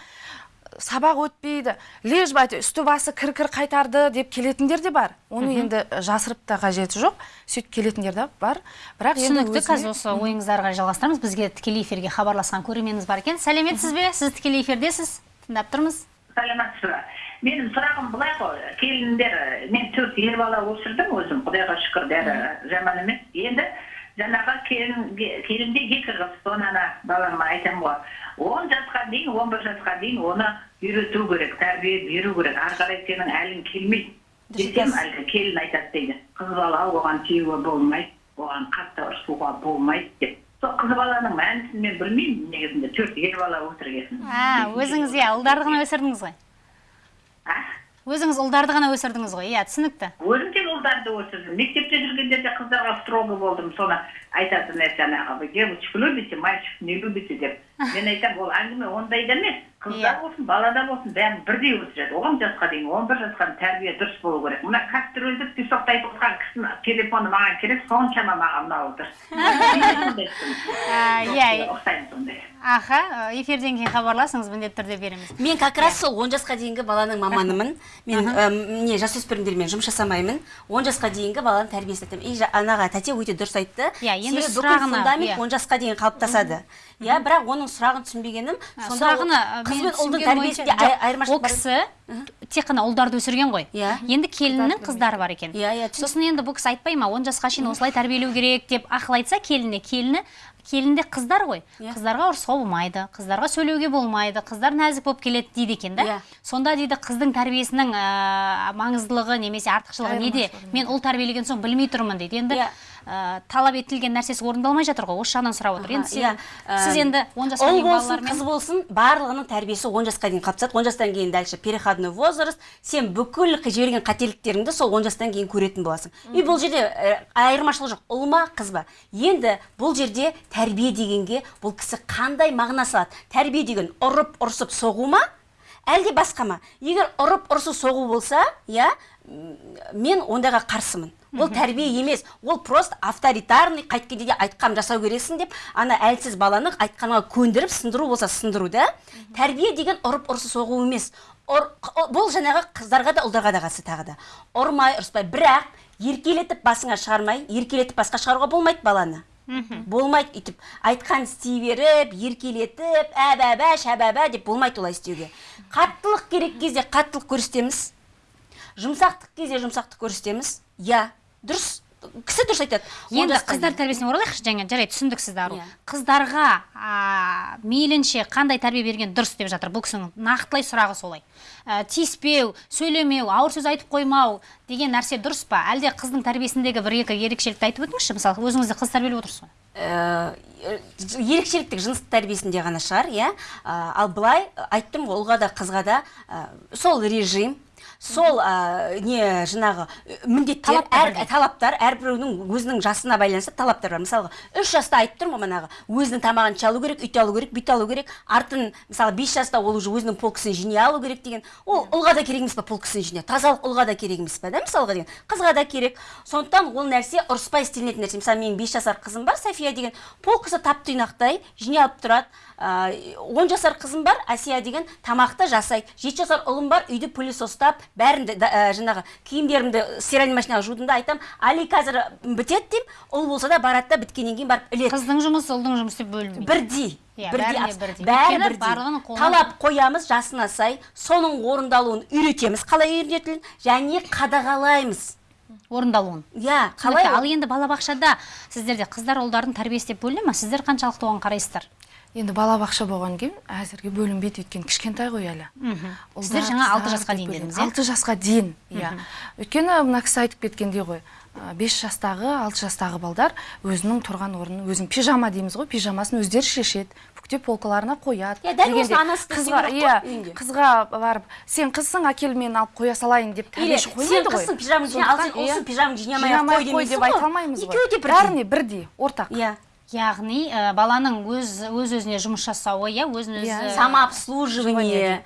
сабақ өтпейді лишь бы әйтеуір үсті басы кір кір қайтарды деп келетіндер де бар. Оны енді жасырып та қажеті жоқ. Сөйтіп келетіндер де бар. Бірақ енді түсінікті қазір осы ойыңыздарға жалғастырамыз. Бізге тікелей эфирге хабарласқан көрерменіміз бар екен. Сәлеметсіз бе? Сіз тікелей эфирдесіз? Тыңдап тұрмыз. Саламатсыз ба менің сұрағым былай ғой. Келіндер мен төрт ер бала өсірдім өзім құдайға шүкір бәрі жаман емес. Енді жаңағы келін келінде екі қыз соны ана балама айтамын ғой. Он жасқа дейін он бір жасқа дейін оны үйрету керек тәрбие беру керек. Ары қарай сенің әлің келмейді. Десем әлгі келін айтады дейді. Қыз бала оған тиюге болмайды оған қатты ұрсуға болмайды деп. Сол қыз баланың мәнісін мен білмеймін негізінде. Төрт ер бала өсірген а өзіңіз иә ұлдарды ғана өсірдіңіз ғой? А? Өзіңіз ұлдарды ғана өсірдіңіз ғой иә түсінікті. Өзім де ұлдарды өсірдім. Мектепте жүргенде де қыздарға строго болдым соны айтатын нәрсе жаңағы вы девочку любите мальчик не любите деп мен айтамын ол әңгіме ондайда емес қызда Иә. болсын балада болсын бәрін бірдей өсіреді он жасқа дейін он бір жасқа дейін тәрбие дұрыс болу керек мына кастрөлді песокты айтып отырған кісінің телефоны маған керек соншама маған ұнап отыр иә ұқсаймын сондай аха эфирден кейін хабарласыңыз міндетті түрде береміз мен как раз сол он жасқа дейінгі баланың маманымын мен не жасөспірімдермен жұмыс жасамаймын он жасқа дейінгі баланың тәрбиесін айтамын и анаға тәте өте дұрыс айтты Иә, енді сұрағына, фундамент иә. он жасқа дейін қалыптасады. Иә бірақ оның сұрағын түсінбегенім сұрағына қыз бен ұлдың тәрбиесінде айырмашылық бар. кісі тек қана ұлдарды өсірген ғой. Иә. енді келіннің қыздары бар екен. Иә, иә, сосын енді бұл кісі айтпай ма он жасқа шейін осылай тәрбиелеу керек деп ақыл айтса келініне. Келіні келінде қыздар ғой. Иә. қыздарға ұрысуға болмайды қыздарға сөйлеуге болмайды қыздар нәзік болып келеді дейді екен да. Иә. сонда дейді қыздың тәрбиесінің ә, маңыздылығы немесе артықшылығы неде? Мен ұл тәрбиелеген соң білмей тұрмын дейді. Енді Иә. Ә, талап етілген нәрсесі орындалмай жатыр ғой осы жағынан сұрап отыр. Енді Аха, сен- сіз енді он жасқа ұл болсын қыз болсын барлығының тәрбиесі он жасқа дейін қалыптасады он жастан кейін дальше переходной возраст. Сен бүкіл жіберген қателіктеріңді сол он жастан кейін көретін боласың. И бұл жерде ә, айырмашылық жоқ. Ұл ма қыз ба? Енді бұл жерде тәрбие дегенге бұл кісі қандай мағына салады? Тәрбие деген ұрып ұрсып соғу ма? Әлде басқа ма? Егер ұрып ұрсып соғу болса иә мен ондайға қарсымын. Ол тәрбие емес. Ол просто авторитарный қайткенде де айтқанын жасау керексің деп ана әлсіз баланы айтқанға көндіріп сындыру болса сындыру да. Тәрбие деген ұрып ұрсып соғу емес. Ұр- қ- бұл жаңағы қыздарға да ұлдарға да қатысты тағы да. Ұрмай ұрыспай. Бірақ еркелетіп басыңа шығармай еркелетіп басқа шығаруға болмайды баланы. Болмайды өйтіп айтқан істей беріп еркелетіп әбәбә шәбәбә деп болмайды олай істеуге. Қаттылық керек кезде қаттылық көрсетеміз. Жұмсақтық кезде жұмсақтық көрсетеміз. Иә. Дұрыс кісі дұрыс айтады. Енді қыздар тәрбиесіне оралайықшы жаңа жарайды түсіндік сізді ару. Иә. қыздарға а, мейлінше қандай тәрбие берген дұрыс деп жатыр. Бұл кісінің нақтылай сұрағы солай. Ә, тиіспеу сөйлемеу ауыр сөз айтып қоймау деген нәрсе дұрыс па? Әлде қыздың тәрбиесіндегі бір екі ерекшелікті айтып өтіңізші мысалы өзіңіз де қыз тәрбиелеп отырсыз ғой. Ә, ерекшеліктік жыныстық тәрбиесінде ғана шығар иә? Ә, ал былай айттым ғой ұлға да қызға да ә, сол режим сол ә, не жаңағы ә, міндеттер Талаптар әр, талаптар әрбіреуінің өзінің жасына байланысты талаптар бар. Мысалға үш жаста айтып тұрмын ғой манағы өзінің тамағын іше алу керек үйте алу керек бүйте алу керек. Артын мысалы бес жаста ол уже өзінің полкасын жине алу керек деген. Ол ұлға да керек емес па полкасын жине тазалық ұлға да керек емес па да мысалға деген? Қызға да керек. Сондықтан ол нәрсе ұрыспай істелінетін нәрсе. Мысалы менің бес жасар қызым бар софия деген. Полкасы тап тұйнақтай жине алып тұрады. Он жасар қызым бар әсия деген тамақты жасайды. Жеті жасар ұлым бар үйді пылесостап бәрін де да- ә, жаңағы киімдерімді стиральный машинаға жудым да айтамын али қазір бітеді деймін. Ұл болса да барады да біткеннен кейін барып іледі. Қыздың жұмысы ұлдың жұмысы деп бөлінбейді. Бірдей Иә, бірдей бәрі бірдей талап қоямыз жасына сай. Соның орындалуын үйретеміз қалай үйретілін және қадағалаймыз. Орындалуын. Иә қалай ал енді балабақшада сіздерде қыздар ұлдардың тәрбиесі деп бөліне ма сіздер қаншалықты оған қарайсыздар? Енді балабақша болғаннан кейін әзірге бөлінбейді өйткені кішкентай ғой әлі. Сіздер жаңа алты жасқа дейін дедіңіз иә? Алты жасқа дейін иә. Өйткені мына кісі айтып кеткендей ғой бес жастағы алты жастағы балдар өзінің тұрған орнын өзінің пижама дейміз ғой пижамасын өздері шешеді бүктеп полкаларына қояды. Иә, дәл осыны анасы қызға иә қызға барып сен қызсың әкел мен алып қоя салайын деп тәрбиеші сен қоймайды ғой. қызсың пижаманы жине ал сен Сондықтан, иә, ақ жинамай ақ қой демейсің деп айта алмаймыз ғой. Екеуі де бірдей. Бәріне бірдей ортақ. Иә. Яғни ә, баланың өз өз өзіне жұмыс жасауы иә өзін өзі Иә. самообслуживание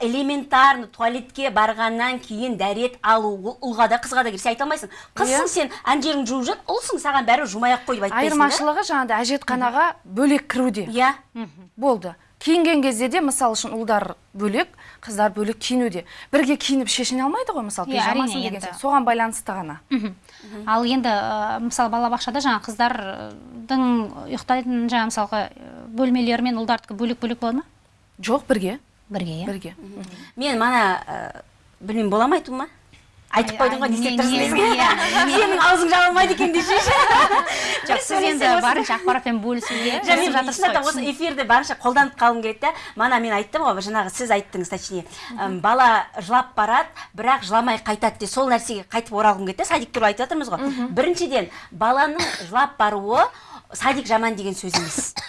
элементарно туалетке барғаннан кейін дәрет алу ол ұлға да қызға да керек сен айта алмайсың. Қызсың Иә. сен жеріңді жуып жүр ұлсың саған бәрібір жумай ақ қой деп айтпайсың айырмашылығы жаңағыдай әжетханаға бөлек кіруде. Иә. Болды. Киінген кезде де мысалы үшін ұлдар бөлек қыздар бөлек киінуде. Бірге киініп шешіне алмайды ғой мысалы Иә, әрине, пижамасын деген енді. соған байланысты ғана. Ал енді ә, мысалы балабақшада жаңа қыздардың ұйықтайтын жаңа мысалға ә, бөлмелері мен ұлдардікі бөлек бөлек болады ма? Жоқ бірге. Бірге иә. Бірге. Мен мана ә, білмеймін бола ма айтуыма айтып қойдың ғой не істеп тұрсың *laughs* сенің аузың жабылмайды екен десеңші *laughs* жоқ сіз енді барынша ақпаратпен бөлісуге тырысып мен жатырсыз ғой. осы эфирді барынша қолданып қалғым келеді да мана мен айттым ғой жаңағы сіз айттыңыз точнее. Бала жылап барады бірақ жыламай қайтады де сол нәрсеге қайтып оралғым келеді да садик туралы айтып жатырмыз ғой. Біріншіден баланың жылап баруы садик жаман деген сөз емес. *laughs*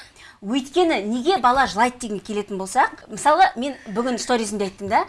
Өйткені неге бала жылайды деген келетін болсақ мысалы мен бүгін сторизімде айттым да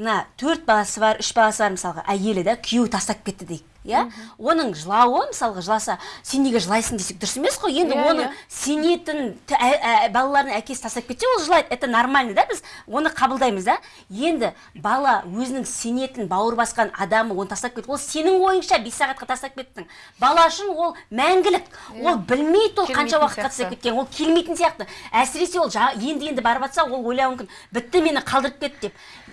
мына төрт баласы бар үш баласы бар мысалға әйелі да күйеуі тастап кетті дейік иә? Оның жылауы мысалға жыласа сен неге жылайсың десек дұрыс емес қой енді Иә, оның иә. сенетін ә- ә- балалардың әкесі тастап кетсе ол жылайды это нормально да біз оны қабылдаймыз да. Енді бала өзінің сенетін бауыр басқан адамы оны тастап кетті ол сенің ойыңша бес сағатқа тастап кеттің. Бала үшін ол мәңгілік ол білмейді ол қанша уақытқа тастап сияқты. кеткен ол келмейтін сияқты. Әсіресе ол енді енді барып жатса ол ойлауы мүмкін бітті мені қалдырып кетті деп.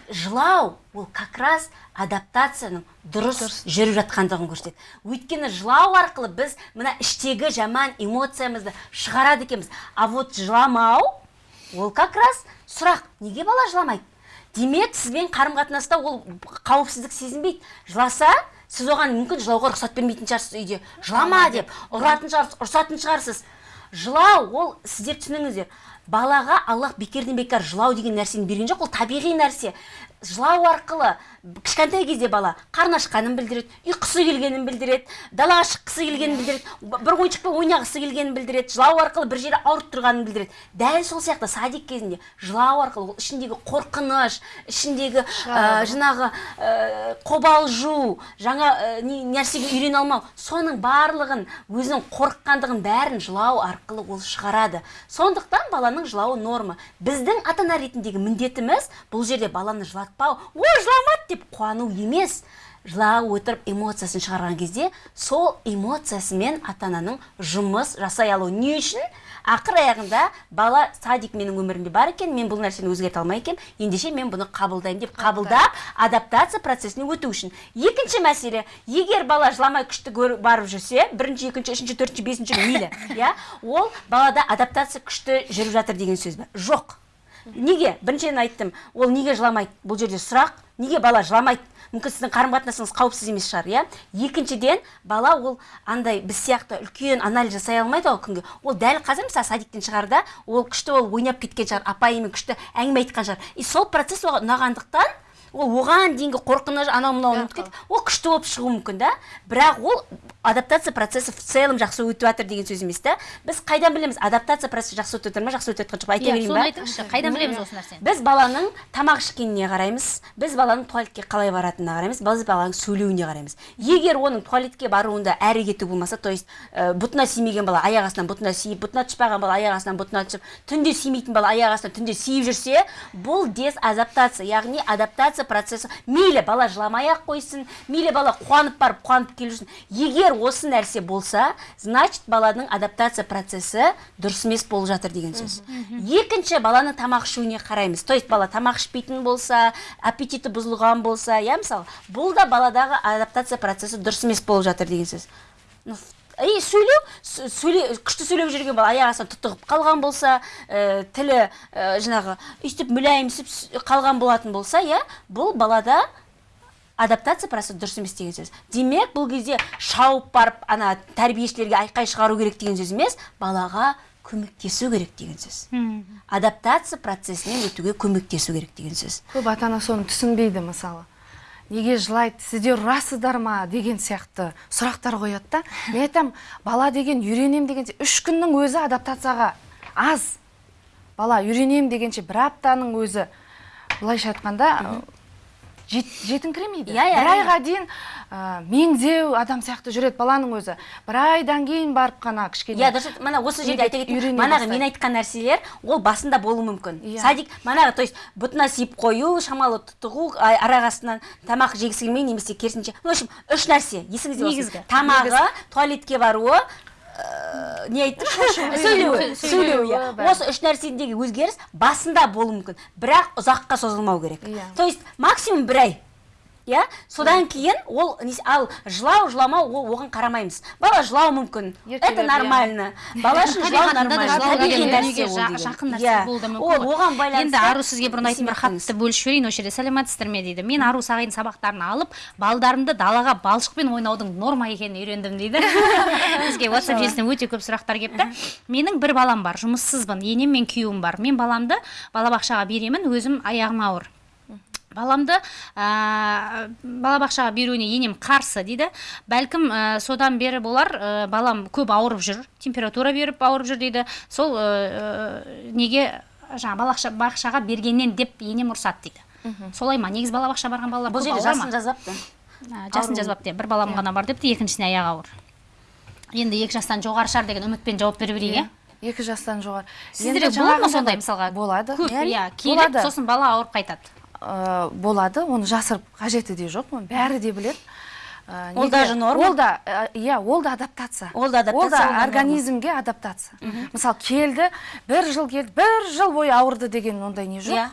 Жылау ол как раз адаптацияның дұрыс жүріп жатқандығын көрсетеді. Өйткені жылау арқылы біз мына іштегі жаман эмоциямызды шығарады екенбіз. А вот жыламау ол как раз сұрақ. Неге бала жыламайды? Демек сізбен қарым қатынаста ол қауіпсіздік сезінбейді. Жыласа сіз оған мүмкін жылауға рұқсат бермейтін шығарсыз үйде. Жылама деп. ұратын шығарсыз ұрсатын шығарсыз. Жылау ол сіздер түсініңіздер. Балаға аллах бекерден бекер жылау деген нәрсені берген жоқ ол табиғи нәрсе. Жылау арқылы кішкентай кезде бала қарны ашқанын білдіреді ұйқысы келгенін білдіреді далаға шыққысы келгенін білдіреді бір ойыншықпен ойнағысы келгенін білдіреді жылау арқылы бір жері ауырып тұрғанын білдіреді. Дәл сол сияқты садик кезінде жылау арқылы ол ішіндегі қорқыныш ішіндегі ә, жаңағы ә, қобалжу жаңа ә, нәрсеге үйрене алмау соның барлығын өзінің қорыққандығын бәрін жылау арқылы ол шығарады. Сондықтан баланың жылауы норма. Біздің ата ана ретіндегі міндетіміз бұл жерде баланы жылатпау ой жыламады деп қуану емес. Жылап отырып эмоциясын шығарған кезде сол эмоциясымен ата ананың жұмыс жасай алуы не үшін? Ақыр аяғында бала садик менің өмірімде бар екен мен бұл нәрсені өзгерте алмай екенмін ендеше мен бұны қабылдаймын деп қабылдап адаптация процесіне өту үшін. Екінші мәселе егер бала жыламай күшті барып жүрсе бірінші екінші үшінші төртінші бесінші мейлі *coughs* иә ол балада адаптация күшті жүріп жатыр деген сөз бе жоқ. Неге? Біріншіден айттым ол неге жыламайды? Бұл жерде сұрақ. Неге бала жыламайды? Мүмкін сіздің қарым қатынасыңыз қауіпсіз емес шығар иә? Екіншіден бала ол андай біз сияқты үлкен анализ жасай алмайды ғой күнге. Ол дәл қазір мысалы садиктен шығарда ол күшті ол ойнап кеткен шығар апайымен күшті әңгіме айтқан шығар. И сол процесс оған ұнағандықтан ол оған дейінгі қорқыныш анау мынау ұмытып кетіп ол күшті болып шығуы мүмкін да. Бірақ ол адаптация процесі в целом жақсы өтіп жатыр деген сөз емес та біз қайдан білеміз адаптация процесі жақсы өтіп жатыр ма жақсы өтіп жатқан жоқ па айта иә берейін ба? айтыңызшы қайдан білеміз осы нәрсені? Біз баланың тамақ ішкеніне қараймыз біз баланың туалетке қалай баратынына қараймыз біз баланың сөйлеуіне қараймыз. Егер оның туалетке баруында әрі кету болмаса то есть ә, бұтына симеген бала аяқ астынан бұтына сиіп бұтына түспаған бала аяқ астынан бұтына түсіп түнде симейтін бала аяқ астынан түнде сиіп жүрсе бұл дезадаптация яғни адаптация процесі мейлі бала жыламай ақ қойсын мейлі бала қуанып барып қуанып келіп жүрсін егер осы нәрсе болса значит баланың адаптация процесі дұрыс емес болып жатыр деген сөз. Екінші баланың тамақ ішуіне қараймыз. То есть бала тамақ ішпейтін болса аппетиті бұзылған болса иә мысалы бұл да баладағы адаптация процесі дұрыс емес болып жатыр деген сөз. И сөйлеу сөйле күшті сөйлеп жүрген бала аяқ астынан тұтығып қалған болса ә, тілі ә, жаңағы өйстіп мүләйімсіп қалған болатын болса иә бұл балада адаптация процесі дұрыс емес деген сөз. Демек бұл кезде шауып барып ана тәрбиешілерге айқай шығару керек деген сөз емес балаға көмектесу керек деген сөз. Адаптация процесінен өтуге көмектесу керек деген сөз. Көп ата ана соны түсінбейді мысалы. Неге жылайды сіздер ұрасыздар ма деген сияқты сұрақтар қояды да. Мен айтамын бала деген үйренем дегенше үш күннің өзі адаптацияға аз. Бала үйренем дегенше бір аптаның өзі. Былайша айтқанда жет, жетіңкіремейді Иә, иә, бір айға дейін ә, меңзеу адам сияқты жүреді баланың өзі. Бір айдан кейін барып қана кішкене иә дұрыс мана осы жерде айта кетейін. манағы мен айтқан нәрселер ол басында болуы мүмкін. Иә. садик манағы то есть бұтына сиіп қою шамалы тұтығу а- арақ астынан тамақ жегісі келмей немесе керісінше. В общем үш нәрсе. Есіңізде болсын. Негізгі. тамағы туалетке баруы не айттым сөйлеуі сөйлеуі иә. осы үш нәрседегі өзгеріс басында болуы мүмкін бірақ ұзаққа созылмау керек. Иә. то есть максимум бір ай иә? Содан кейін ол ал жылау жыламау ол оған қарамаймыз. Бала жылауы мүмкін. Это иә. нормально. Бала үшін жылау ол Иә. оған байланысты енді ару сізге бұрын айтып бір хатты бөлісіп жіберейін осы жерде сәлеметсіздер ме дейді? Мен ару сағидың сабақтарын алып балдарымды далаға балшықпен ойнаудың норма екенін үйрендім дейді. *laughs* Бізге whatsapp желісіне өте көп сұрақтар келіпті менің бір балам бар жұмыссызбын. Енем мен күйеуім бар. Мен баламды балабақшаға беремін өзім аяғым ауыр. Баламды ә, балабақшаға беруіне енем қарсы дейді. Бәлкім ә, содан бері болар ә, балам көп ауырып жүр температура беріп ауырып жүр дейді. Сол ә, неге жаңағы балақша бақшаға бергеннен деп енем ұрсады дейді. Солай ма? Негізі балабақша барған балалар бұл жерде жасын жазбапты А, жасын жазбапты иә, бір балам ғана бар депті екіншісіне аяғы ауыр. Енді екі жастан жоғары шығар деген үмітпен жауап бере берейік иә. екі жастан жоғары. Сіздерде болады ма сондай мысалға? болады. Көп Иә, иә болады. сосын бала ауырып қайтады. Э, болады. Оны жасырып қажеті де жоқ оны бәрі де біледі. Э, Ол даже норма? ол да э, иә ол да адаптация. Ол да адаптация, ол да организмге адаптация. Мысалы келді бір жыл келді бір жыл бойы ауырды деген ондай не жоқ. Иә.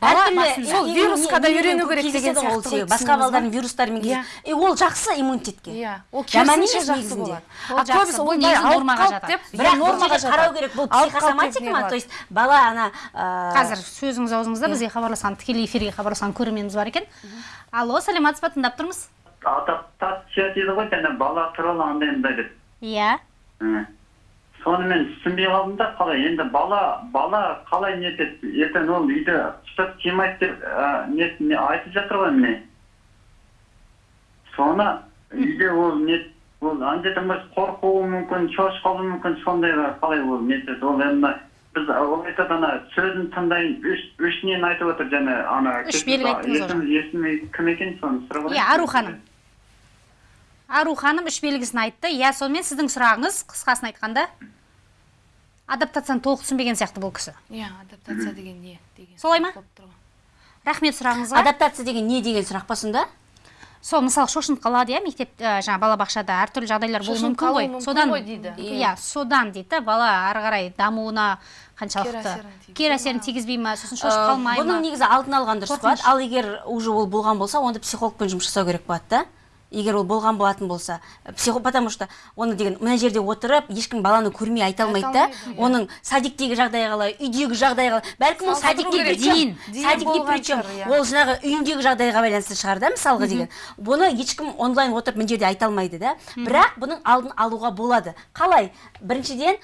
Әртүрлі. Сол вирусқа да үйрену керек деген сияқты ғой, басқа балдардың вирустарымен Иә. кездеседі. и ол жақсы иммунитетке. Иә. Ол жаман емес негізінде. а көбісі ауырып нормаға жатады. бірақ бұл нормаға қарау керек бұл психосоматика ма? то есть бала ана қазір сөзіңіз аузыңызда бізге хабарласқан тікелей эфирге хабарласқан көрерменіміз бар екен. Алло саламатсыз ба? Тыңдап тұрмыз. Адаптация дейді ғой жаңа бала туралы андай мындай деп. Иә. Соны мен түсінбей қалдым да қалай енді бала бала қалай не етеді ертең ол үйде ұстап тимайды деп ә, не, не айтып жатыр ғой міне. Соны үйде ол не ол андай емес қорқуы мүмкін шошып қалуы мүмкін сондайға қалай ол не етеді ол енді біз ол айтады ана сөзін тыңдайын үш үш нені айтып отыр жаңа ана Үш белгі айттыңыз есімі кім екен соны сұрап иә ару ханым. Ару ханым үш белгісін айтты. Иә сонымен сіздің сұрағыңыз қысқасын айтқанда. Адаптацияны толық түсінбеген сияқты бұл кісі. Иә адаптация деген не деген Солай ма? рахмет сұрағыңызға. Адаптация деген не деген сұрақ па сонда? Сол мысалы шошынып қалады иә мектеп ә, жаңағы балабақшада әртүрлі жағдайлар болуы мүмкін ғой. содан ғой дейді. иә содан дейді да бала ары қарай дамуына қаншалықты кері әсерін тигізбей ма? сосын шошып қалмай бұның ма? негізі алдын алған дұрыс болады. Ал егер уже ол болған болса онда психологпен жұмыс жасау керек болады да? Егер ол болған болатын болса психо потому что оны деген мына жерде отырып ешкім баланы көрмей айта алмайды да. Оның садиктегі жағдайы қалай үйдегі жағдайы қалай. Бәлкім ол садикте причем Дейін. Дейін садик не болған причем иә. ол жаңағы үйіндегі жағдайға байланысты шығар да мысалға деген. Бұны ешкім онлайн отырып мына жерде айта алмайды да. Бірақ бұның алдын алуға болады. Қалай? Біріншіден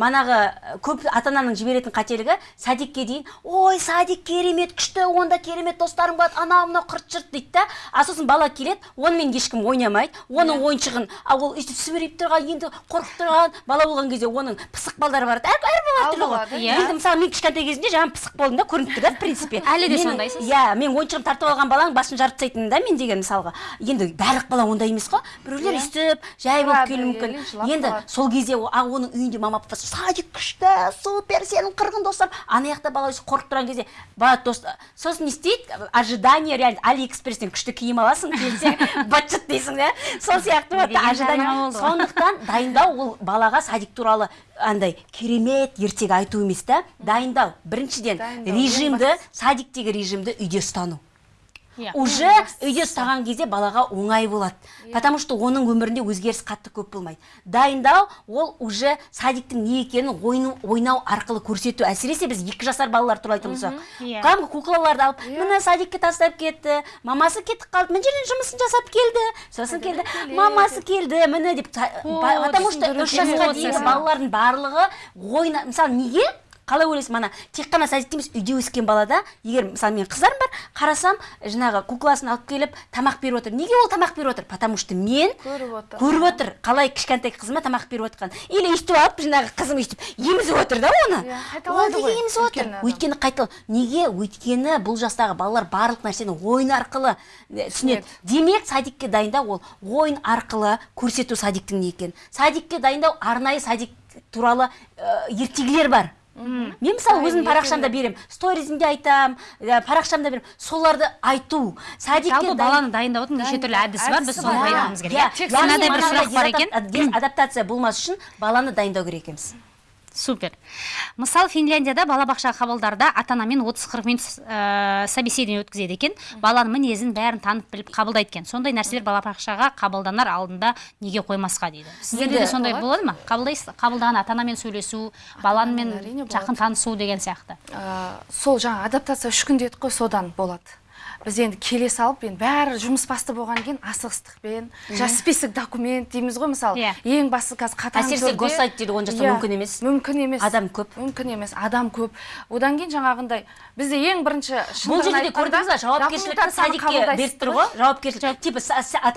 манағы ә, көп ата ананың жіберетін қателігі садикке дейін ой садик керемет күшті онда керемет достарың болады анау мынау қырт жырт дейді да. А сосын бала келеді онымен ешкім ойнамайды. Оның ойыншығын а ол өйстіп сүмірейіп тұрған енді қорқып тұрған бала болған кезде оның пысық балдары бар. Әр әр бала болады, ғой иә. енді мысалы мен кішкентай кезімде жаңағы пысық болдым да көрініп тұр да в принципе. *laughs* Әлі де сондайсыз? иә мен ойыншығымды тартып алған баланың басын жарып тастайтынмын да мен деген мысалға. Енді барлық бала ондай емес қой. Біреулер өйстіп жай болып келуі мүмкін. енді сол кезде о- а оның үйінде мама папасы садик күшті супер сенің қырғын достарың ана жақта бала қорқып тұрған кезде бала дос сосын не істейді? Ожидание реально алиэкспресстен күшті киім аласың келсең *laughs* быт дейсің да сол сияқты болды. ғой. сондықтан дайындау ол балаға садик туралы андай керемет ертегі айту емес та дайындау. Біріншіден режимді садиктегі режимді үйде ұстану. Иә. уже үйде ұстаған кезде балаға оңай болады. Потому что оның өмірінде өзгеріс қатты көп болмайды. Дайындау ол уже садиктің не екенін ойну, ойнау арқылы көрсету. Әсіресе біз екі жасар балалар туралы айтатын болсақ Иә. кәдімгі куклаларды алып міне садикке тастап кетті мамасы кетіп қалды мына жерден жұмысын жасап келді сосын келді мамасы келді міне деп потому что үш жасқа дейінгі балалардың барлығы ойна мысалы неге қалай ойлайсың мана тек қана садикте емес үйде өскен балада егер мысалы менің қыздарым бар қарасам жаңағы кукласын алып келіп тамақ беріп отыр. Неге ол тамақ беріп отыр? Потому что мен Көріп отыр. көріп отыр. Қалай кішкентай қызыма тамақ беріп отқан. Или өйстіп алып жаңағы қызым өйстіп емізіп отыр да оны? Иә, ол неге емізіп отыр? өйткені қайтал неге өйткені бұл жастағы балалар барлық нәрсені ойын арқылы түсінеді. Демек садикке дайындау ол ойын арқылы көрсету садиктің не екенін. Садикке дайындау арнайы садик туралы э, ертегілер бар. Мен мысалы өзімнің парақшамда беремін сторизімде айтамын ә, парақшамда беремін соларды айту. Садикке баланы дайындаудың неше түрлі әдісі бар біз соны пайдалануымыз керек. Иә, дезадаптация болмас үшін баланы дайындау керек екенбіз супер. Мысалы финляндияда балабақша қабылдарда ата анамен 30-40 минут ә, собеседование өткізеді екен. Баланың мінезін бәрін танып біліп қабылдайды екен. Сондай нәрселер балабақшаға қабылданар алдында неге қоймасқа дейді. Сіздерде де сондай болады? ма? Қабылдайсыз қабылдаған ата анамен сөйлесу баламен жақын танысу деген сияқты. Ә, сол жаңа адаптация үш күн дедік қой содан болады. Біз енді келе салып енді бәрі жұмыс басты болғаннан кейін асығыстықпен жаңа список документ дейміз ғой мысалы. Иә. ең басты қазір қатаң әсіресе госсайт дейді он жаста Иә, мүмкін емес. Мүмкін емес. Адам көп. мүмкін емес адам көп. Одан кейін жаңағындай бізде ең бірінші бұл жерде көрдіңіз ба? Жауапкершілікті садикке беріп тұр ғой. Жауапкершілік типа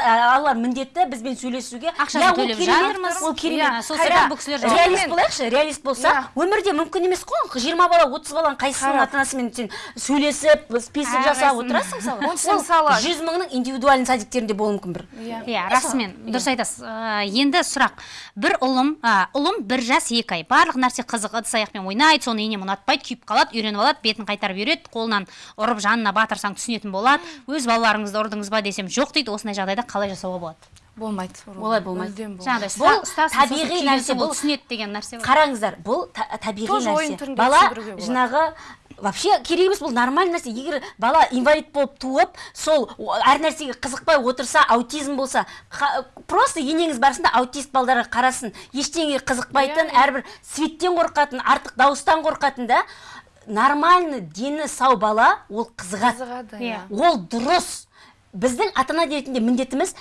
алалар міндетті бізбен сөйлесуге. Ақшасын ол төлеп керемет, жатырмыз. ол Иә, керемет сол Қайда? сияқты бұл кісілер жауап реалист болайықшы реалист болса өмірде мүмкін емес қой. Жиырма бала отыз баланың қайсысының ата анасымен сен сөйлесіп список жасап отырасың мысалы Онсыз мысалы- жүз мыңның индивидуальный садиктерінде болуы мүмкін бір. Иә. Иә расымен дұрыс айтасыз. Ә, енді сұрақ. Бір ұлым ұлым бір жас екі ай. Барлық нәрсе қызық ыдыс аяқпен ойнайды соны енем ұнатпайды күйіп қалады үйреніп алады бетін қайтарып үйрет қолынан ұрып жанына батырсаң түсінетін болады өз балаларыңызды ұрдыңыз ба десем жоқ дейді осындай жағдайда қалай жасауға болады? Болмайды. Олай болмайды. Жаңағыдай Бұл табиғи нәрсе, бұл- түсінеді деген нәрсе бар қараңыздар бұл та- табиғи нәрсе. бала жаңағы вообще керек емес бұл нормальный нәрсе. Егер бала инвалид болып туып сол әр нәрсеге қызықпай отырса аутизм болса қа- просто енеңіз барсын да аутист балдарға қарасын. Ештеңеге қызықпайтын иә. әрбір светтен қорқатын артық дауыстан қорқатын да нормальный дені сау бала ол қызығады қызығады Иә. иә. Ол дұрыс. Біздің ата ана ретінде міндетіміз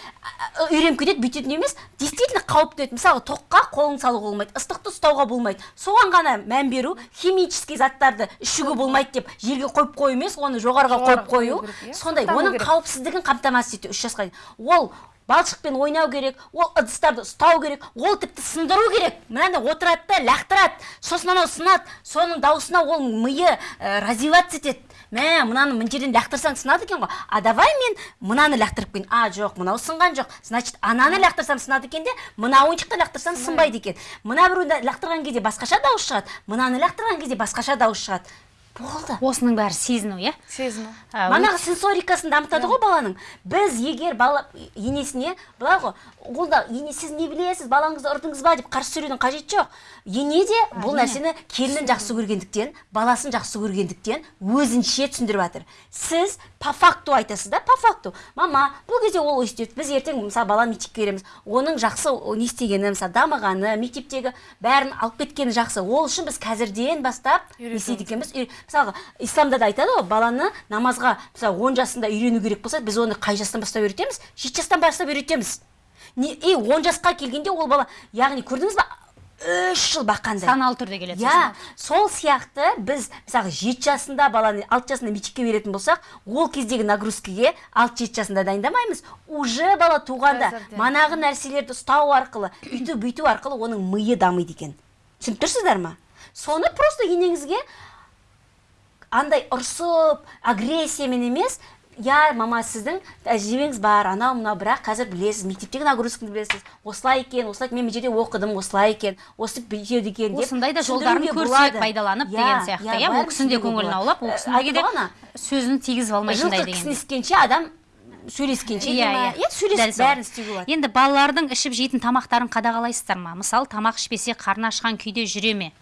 үйреніп кетеді бүйтетін емес действительно қауіпті еді мысалы тоққа қолын салуға болмайды ыстықты ұстауға болмайды. Соған ғана мән беру химический заттарды ішуге болмайды деп жерге қойып қою емес оны жоғарыға Жоғары қойып қою. иә. сондай оның қауіпсіздігін қамтамасыз ету үш жасқа дейін. Ол балшықпен ойнау керек ол ыдыстарды ұстау керек ол тіпті сындыру керек. Мынандай отырады да лақтырады. Сосын анау сынады. Соның дауысына ол миы ә, развиваться етеді. Мә мынаны мына жерден лақтырсаң сынады екен ғой. А давай мен мынаны лақтырып қояйын а жоқ мынау сынған жоқ. Значит ананы лақтырсам сынады екен де мына ойыншықты лақтырсам сынбайды екен. Мына біреуді лақтырған кезде басқаша дауыс шығады. Мынаны лақтырған кезде басқаша дауыс шығады. Болды. Осының бәрі сезіну иә? Сезіну. Манағы сенсорикасын дамытады ғой баланың. Біз егер бала енесіне былай ғой ол да ене сіз не білесіз балаңызды ұрдыңыз ба деп қарсы сөйлеудің қажеті жоқ. Ене де бұл нәрсені келінін жақсы көргендіктен баласын жақсы көргендіктен өзінше түсіндіріп жатыр. Сіз по факту айтасыз да по факту. Мама бұл кезде ол өйстеді біз ертең мысалы баланы мектепке береміз оның жақсы не істегені мысалы дамығаны мектептегі бәрін алып кеткені жақсы. Ол үшін біз қазірден бастап не істейді екенбіз. Мысалға исламда да айтады ғой баланы намазға мысалы он жасында үйрену керек болса біз оны қай жастан бастап үйретеміз? Жеті жастан бастап үйретеміз. Не и он жасқа келгенде ол бала яғни көрдіңіз ба үш жыл баққандай. Саналы түрде келеді иә сол сияқты біз мысалы жеті жасында баланы алты жасында мектепке беретін болсақ ол кездегі нагрузкаге алты жеті жасында дайындамаймыз. Уже бала туғанда манағы нәрселерді ұстау арқылы үйту бүйту арқылы оның миы дамиды екен. Түсініп тұрсыздар ма? Соны просто енеңізге андай ұрсып агрессиямен емес иә мама сіздің тәжірибеңіз бар анау мынау бірақ қазір білесіз мектептегі нагрузканы білесіз. Осылай екен осылай мен мына жерде оқыдым осылай екен осы бүйтеді екен деп осындай да жолдарын көрсек пайдаланып деген сияқты иә? ол кісінің де көңілін аулап ол кісіге де сөзін тигізіп алмайтындай жылқы деген. кісіні іскенше адам сөйлескенше Иә, иә. иә сөйлесіп бәрін істеуге болады. Енді балалардың ішіп жейтін тамақтарын қадағалайсыздар ма? Мысалы тамақ ішпесе қарны ашқан күйде жүре ме?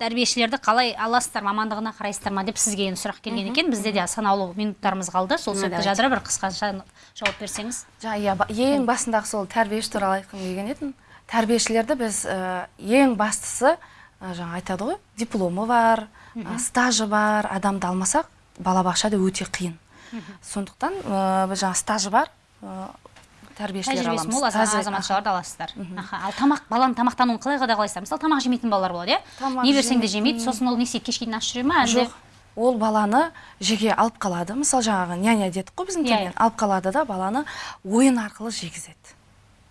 Тәрбиешілерді қалай аласыздар мамандығына қарайсыздар ма деп сізге енді сұрақ келген екен. Бізде де санаулы минуттарымыз қалды. Сол себепті жадыра бір қысқаша жауап берсеңіз. Жаңа иә ең басындағы сол тәрбиеші туралы айтқым келген едім тәрбиешілерді біз ә, ең бастысы ә, жаңа айтады ғой дипломы бар ә, стажы бар. Адамды алмасақ балабақшада өте қиын. Сондықтан біз жаңа стажы бар тәрбиешілер тәжірибесі мол азаматшаларды аласыздар. Аха ал тамақ баланың тамақтануын қалай қадағалайсыздар? Мысалы тамақ жемейтін балалар болады иә? Не берсең де жемейді сосын ол не істейді кешке дейін аш жүре ма жоқ ол баланы жеге алып қалады. Мысалы жаңағы няня дедік қой біздің Иә, тілмен. иә. алып қалады да баланы ойын арқылы жегізеді.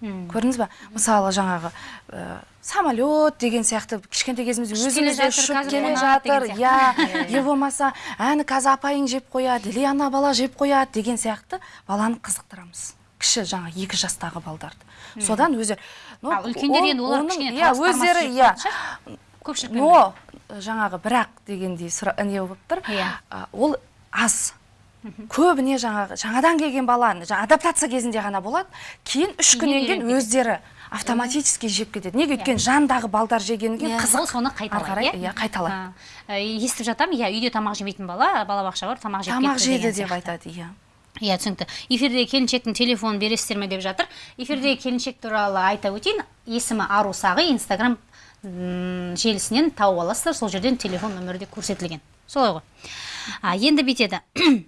Көрдіңіз ба мысалы жаңағы ә, самолет деген сияқты. Кішкентай кезімізде өзіміз де ұшып келе жатыр. иә сияқты. *laughs* не болмаса әні қазір апайың жеп қояды или ана бала жеп қояды деген сияқты баланы қызықтырамыз. Кіші жаңа екі жастағы балдарды. Содан өзі ну, ал үлкендер енді олар кішкене иә өздері иә. көпшілікпен но жаңағы бірақ дегендей не болып тұр. Иә. ол аз. Көбіне жаңағы жаңадан келген бала жаңа адаптация кезінде ғана болады кейін үш күннен кейін өздері автоматически жеп кетеді. Неге өйткені жандағы балдар жегеннен кейін Иә, қызық. соны қайталайды иә. иә қайталайды. Естіп жатамын иә үйде тамақ жемейтін бала балабақша бар тамақ жеп тамақ жеді деп айтады иә. Иә түсінікті. Эфирдегі келіншектің телефонын бересіздер ме деп жатыр. Эфирдегі келіншек туралы айта өтейін. Есімі ару сағы инстаграм желісінен тауып аласыздар. Сол жерден телефон нөмірі де көрсетілген. Солай ғой. А, енді бүйтеді *clears throat*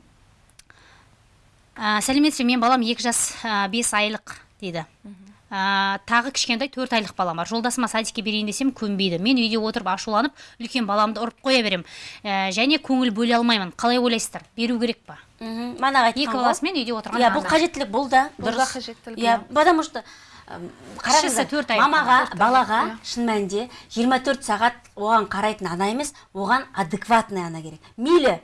сәлеметсіз бе мен балам екі жас бес айлық дейді. Ә, тағы кішкентай төрт айлық балам бар. Жолдасыма садикке берейін десем көнбейді. Мен үйде отырып ашуланып үлкен баламды ұрып қоя берем. Ә, және көңіл бөле алмаймын. Қалай ойлайсыздар? Беру керек па? Мхм. Манағы айтқан екі баласымен үйде отырған иә бұл қажеттілік бұл да дұрыс. қажеттілік, иә иә. потому что қараңыздар, мамаға балаға иә. шын мәнінде 24 сағат оған қарайтын ана емес оған адекватный ана керек. Мейлі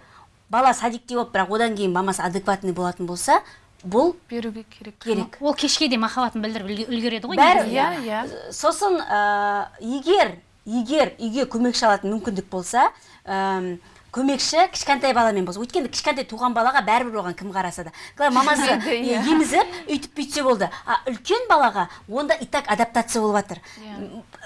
бала садикте болып бірақ одан кейін мамасы адекватный болатын болса бұл беруге керек керек. ол кешке де махаббатын білдіріп үлге- үлгереді ғой Бәрі- иә иә. Сосын ә, егер егер үйге көмекші алатын мүмкіндік болса әм, көмекші кішкентай баламен болса өйткені кішкентай туған балаға бәрібір оған кім қараса да. Мамасы *laughs* Иә. емізіп өйтіп бүйтсе болды. А үлкен балаға онда и так адаптация болып жатыр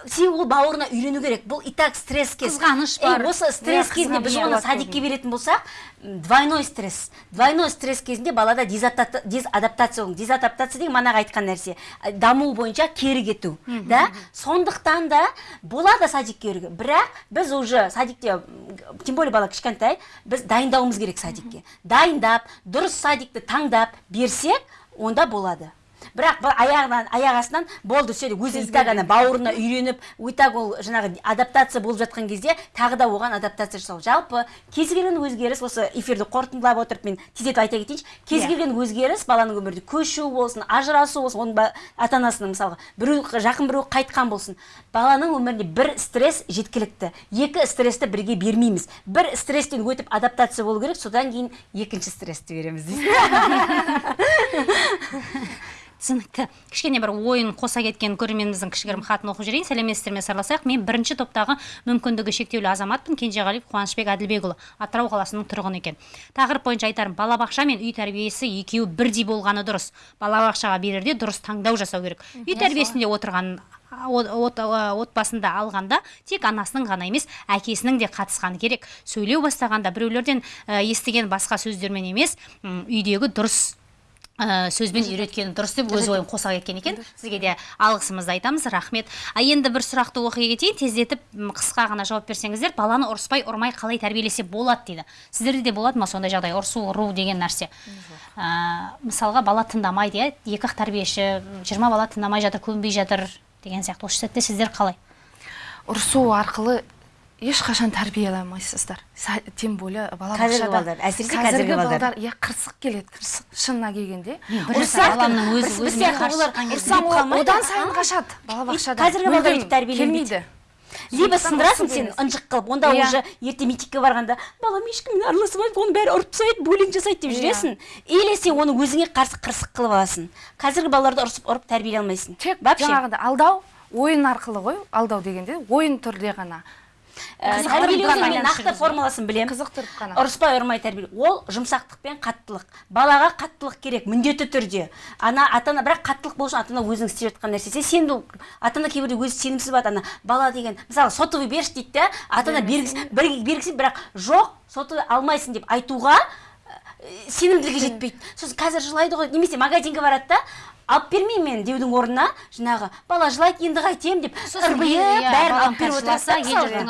себебі ол бауырына үйрену керек. Бұл и так стресс кез. Қызғаныш бар. осы стресс Иә, кезінде біз оны садикке беретін болсақ двойной стресс. Двойной стресс кезінде балада дезадаптация дезадаптация деген манағы айтқан нәрсе. Даму бойынша кері кету да? сондықтан да болады садикке беруге. Бірақ біз уже садикте тем более бала кішкентай біз дайындауымыз керек садикке. Дайындап дұрыс садикті таңдап берсек онда болады. Бірақ бір аяғынан аяқ астынан болды все өзі и так ана бауырына үйреніп и так ол жаңағы адаптация болып жатқан кезде тағы да оған адаптация жасау. Жалпы кез келген өзгеріс осы эфирді қорытындылап отырып мен тездетіп айта кетейінші кез Иә. келген өзгеріс баланың өмірінде көшу болсын ажырасу болсын оның ата анасының мысалға біреу жақын біреу қайтқан болсын баланың өмірінде бір стресс жеткілікті. Екі стрессті бірге бермейміз. бір стресстен өтіп адаптация болу керек содан кейін екінші стрессті береміз дейсіз *laughs* түсінікті кішкене бір ойын қоса кеткен көрерменіміздің кішігірім хатын оқып жіберейін сәлеметсіздер ме сырласайық мен бірінші топтағы мүмкіндігі шектеулі азаматпын. Кенжеғалиев қуанышбек әділбекұлы атырау қаласының тұрғыны екен. Тақырып бойынша айтарым балабақша мен үй тәрбиесі екеуі бірдей болғаны дұрыс. Балабақшаға берерде дұрыс таңдау жасау керек. Үй тәрбиесінде отырған от- от- отбасында алғанда тек анасының ғана емес әкесінің де қатысқаны керек. Сөйлеу бастағанда біреулерден ә, естіген басқа сөздермен емес үйдегі дұрыс ә, сөзбен үйреткені дұрыс деп өз ойын қоса кеткен екен. Сізге де алғысымызды айтамыз. Рахмет. А енді бір сұрақты оқи кетейін. Тездетіп қысқа ғана жауап берсеңіздер баланы ұрыспай ұрмай қалай тәрбиелесе болады дейді. Сіздерде де болады ма сондай жағдай? Ұрысу ұру деген нәрсе. Ә, мысалға бала тыңдамайды иә екі ақ тәрбиеші жиырма бала тыңдамай жатыр көнбей жатыр деген сияқты. Осы сәтте сіздер қалай? Ұрысу арқылы ешқашан тәрбиелемейсіздер Са- тем более балабақшада балдар, әсіресе қазіргі балдар. иә қырсық келеді қырсық шынына келгенде. Одан сайын қашады. Балабақшада қазіргі балдар өйтіп либо сындырасың сен ынжық қылып онда Иә. уже ертең мектепке барғанда балам ешкіммен араласпайды оның бәрі ұрып тастайды буллинг жасайды деп Иә. жүресің. Или сен оны өзіңе қарсы қырсық қылып аласың. Қазіргі балаларды ұрысып ұрып тәрбиелей алмайсың. Тек жаңағыдай алдау ойын арқылы ғой алдау дегенде ойын түрде ғана. Тәрбиелеудің ғана мен нақты формуласын білемін. Қызықтырып қана. Ұрыспай ұрмай тәрбиелеу. Ол жұмсақтық пен қаттылық. Балаға қаттылық керек міндетті түрде. Ана ата ана бірақ қаттылық болу үшін ата ана өзінің істеп жатқан нәрсесі. Сен де ата ана кейбірде өзі сенімсіз болады. Ана бала деген мысалы сотовый берші дейді да ата ана бергісі бір- бергісі бірақ жоқ сотовый алмайсың деп айтуға ә, сенімділігі жетпейді. Сосын қазір жылайды ғой немесе магазинге барады да алып бермеймін мен деудің орнына жаңағы бала жылайды енді қайтемін деп ырбиып иә, бәрін алып беріп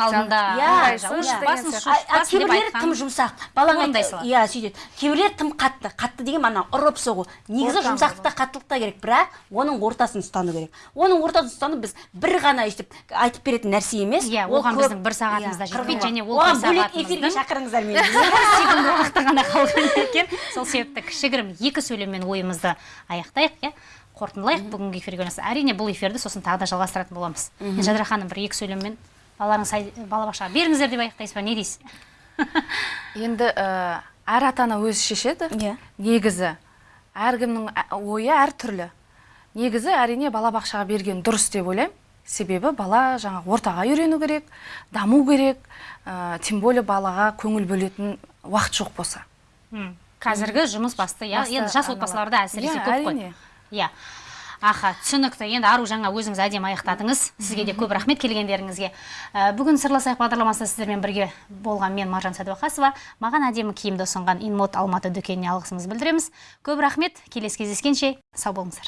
алдында. Иә, иә. кейбіреулері тым жұмсақ. Салады. иә сөйтеді кейбіреулері тым қатты қатты деген мана ұрып соғу. Негізі жұмсақтық та қаттылық та керек бірақ оның ортасын ұстану керек. Оның ортасын ұстану біз бір ғана өйстіп айтып беретін нәрсе емес. Иә, оған біздің бір сағатымыз да жетпейді, және ол оған бөлек эфирге шақырыңыздар мені. *laughs* секунд уақыты ғана қалған екен сол себепті кішігірім екі сөйлеммен ойымызды аяқтайық иә. Қорытындылайық. Бүгінгі эфирге байланысты әрине бұл эфирді сосын тағы да жалғастыратын боламыз. Жадыра ханым бір екі сөйлеммен балаларыңыз балабақшаға беріңіздер деп аяқтайсыз ба? Не дейсіз? *laughs* Енді ә, әр ата ана өзі шешеді. Иә. негізі әркімнің ә- ойы әртүрлі негізі әрине балабақшаға берген дұрыс деп ойлаймын. Себебі бала жаңа ортаға үйрену керек даму керек. Ә, тем более балаға көңіл бөлетін уақыт жоқ болса. Қазіргі жұмыс басты иә енді жас отбасыларда әсіресе Иә, көп қой. Иә. Аха түсінікті. Енді ару жаңа өзіңіз әдемі аяқтадыңыз. Сізге де көп рахмет келгендеріңізге. Ә, бүгін сырласайық бағдарламасында сіздермен бірге болған мен маржан сәдуақасова. Маған әдемі киімді ұсынған инмод алматы дүкеніне алғысымызды білдіреміз. Көп рахмет. Келесі кездескенше сау болыңыздар.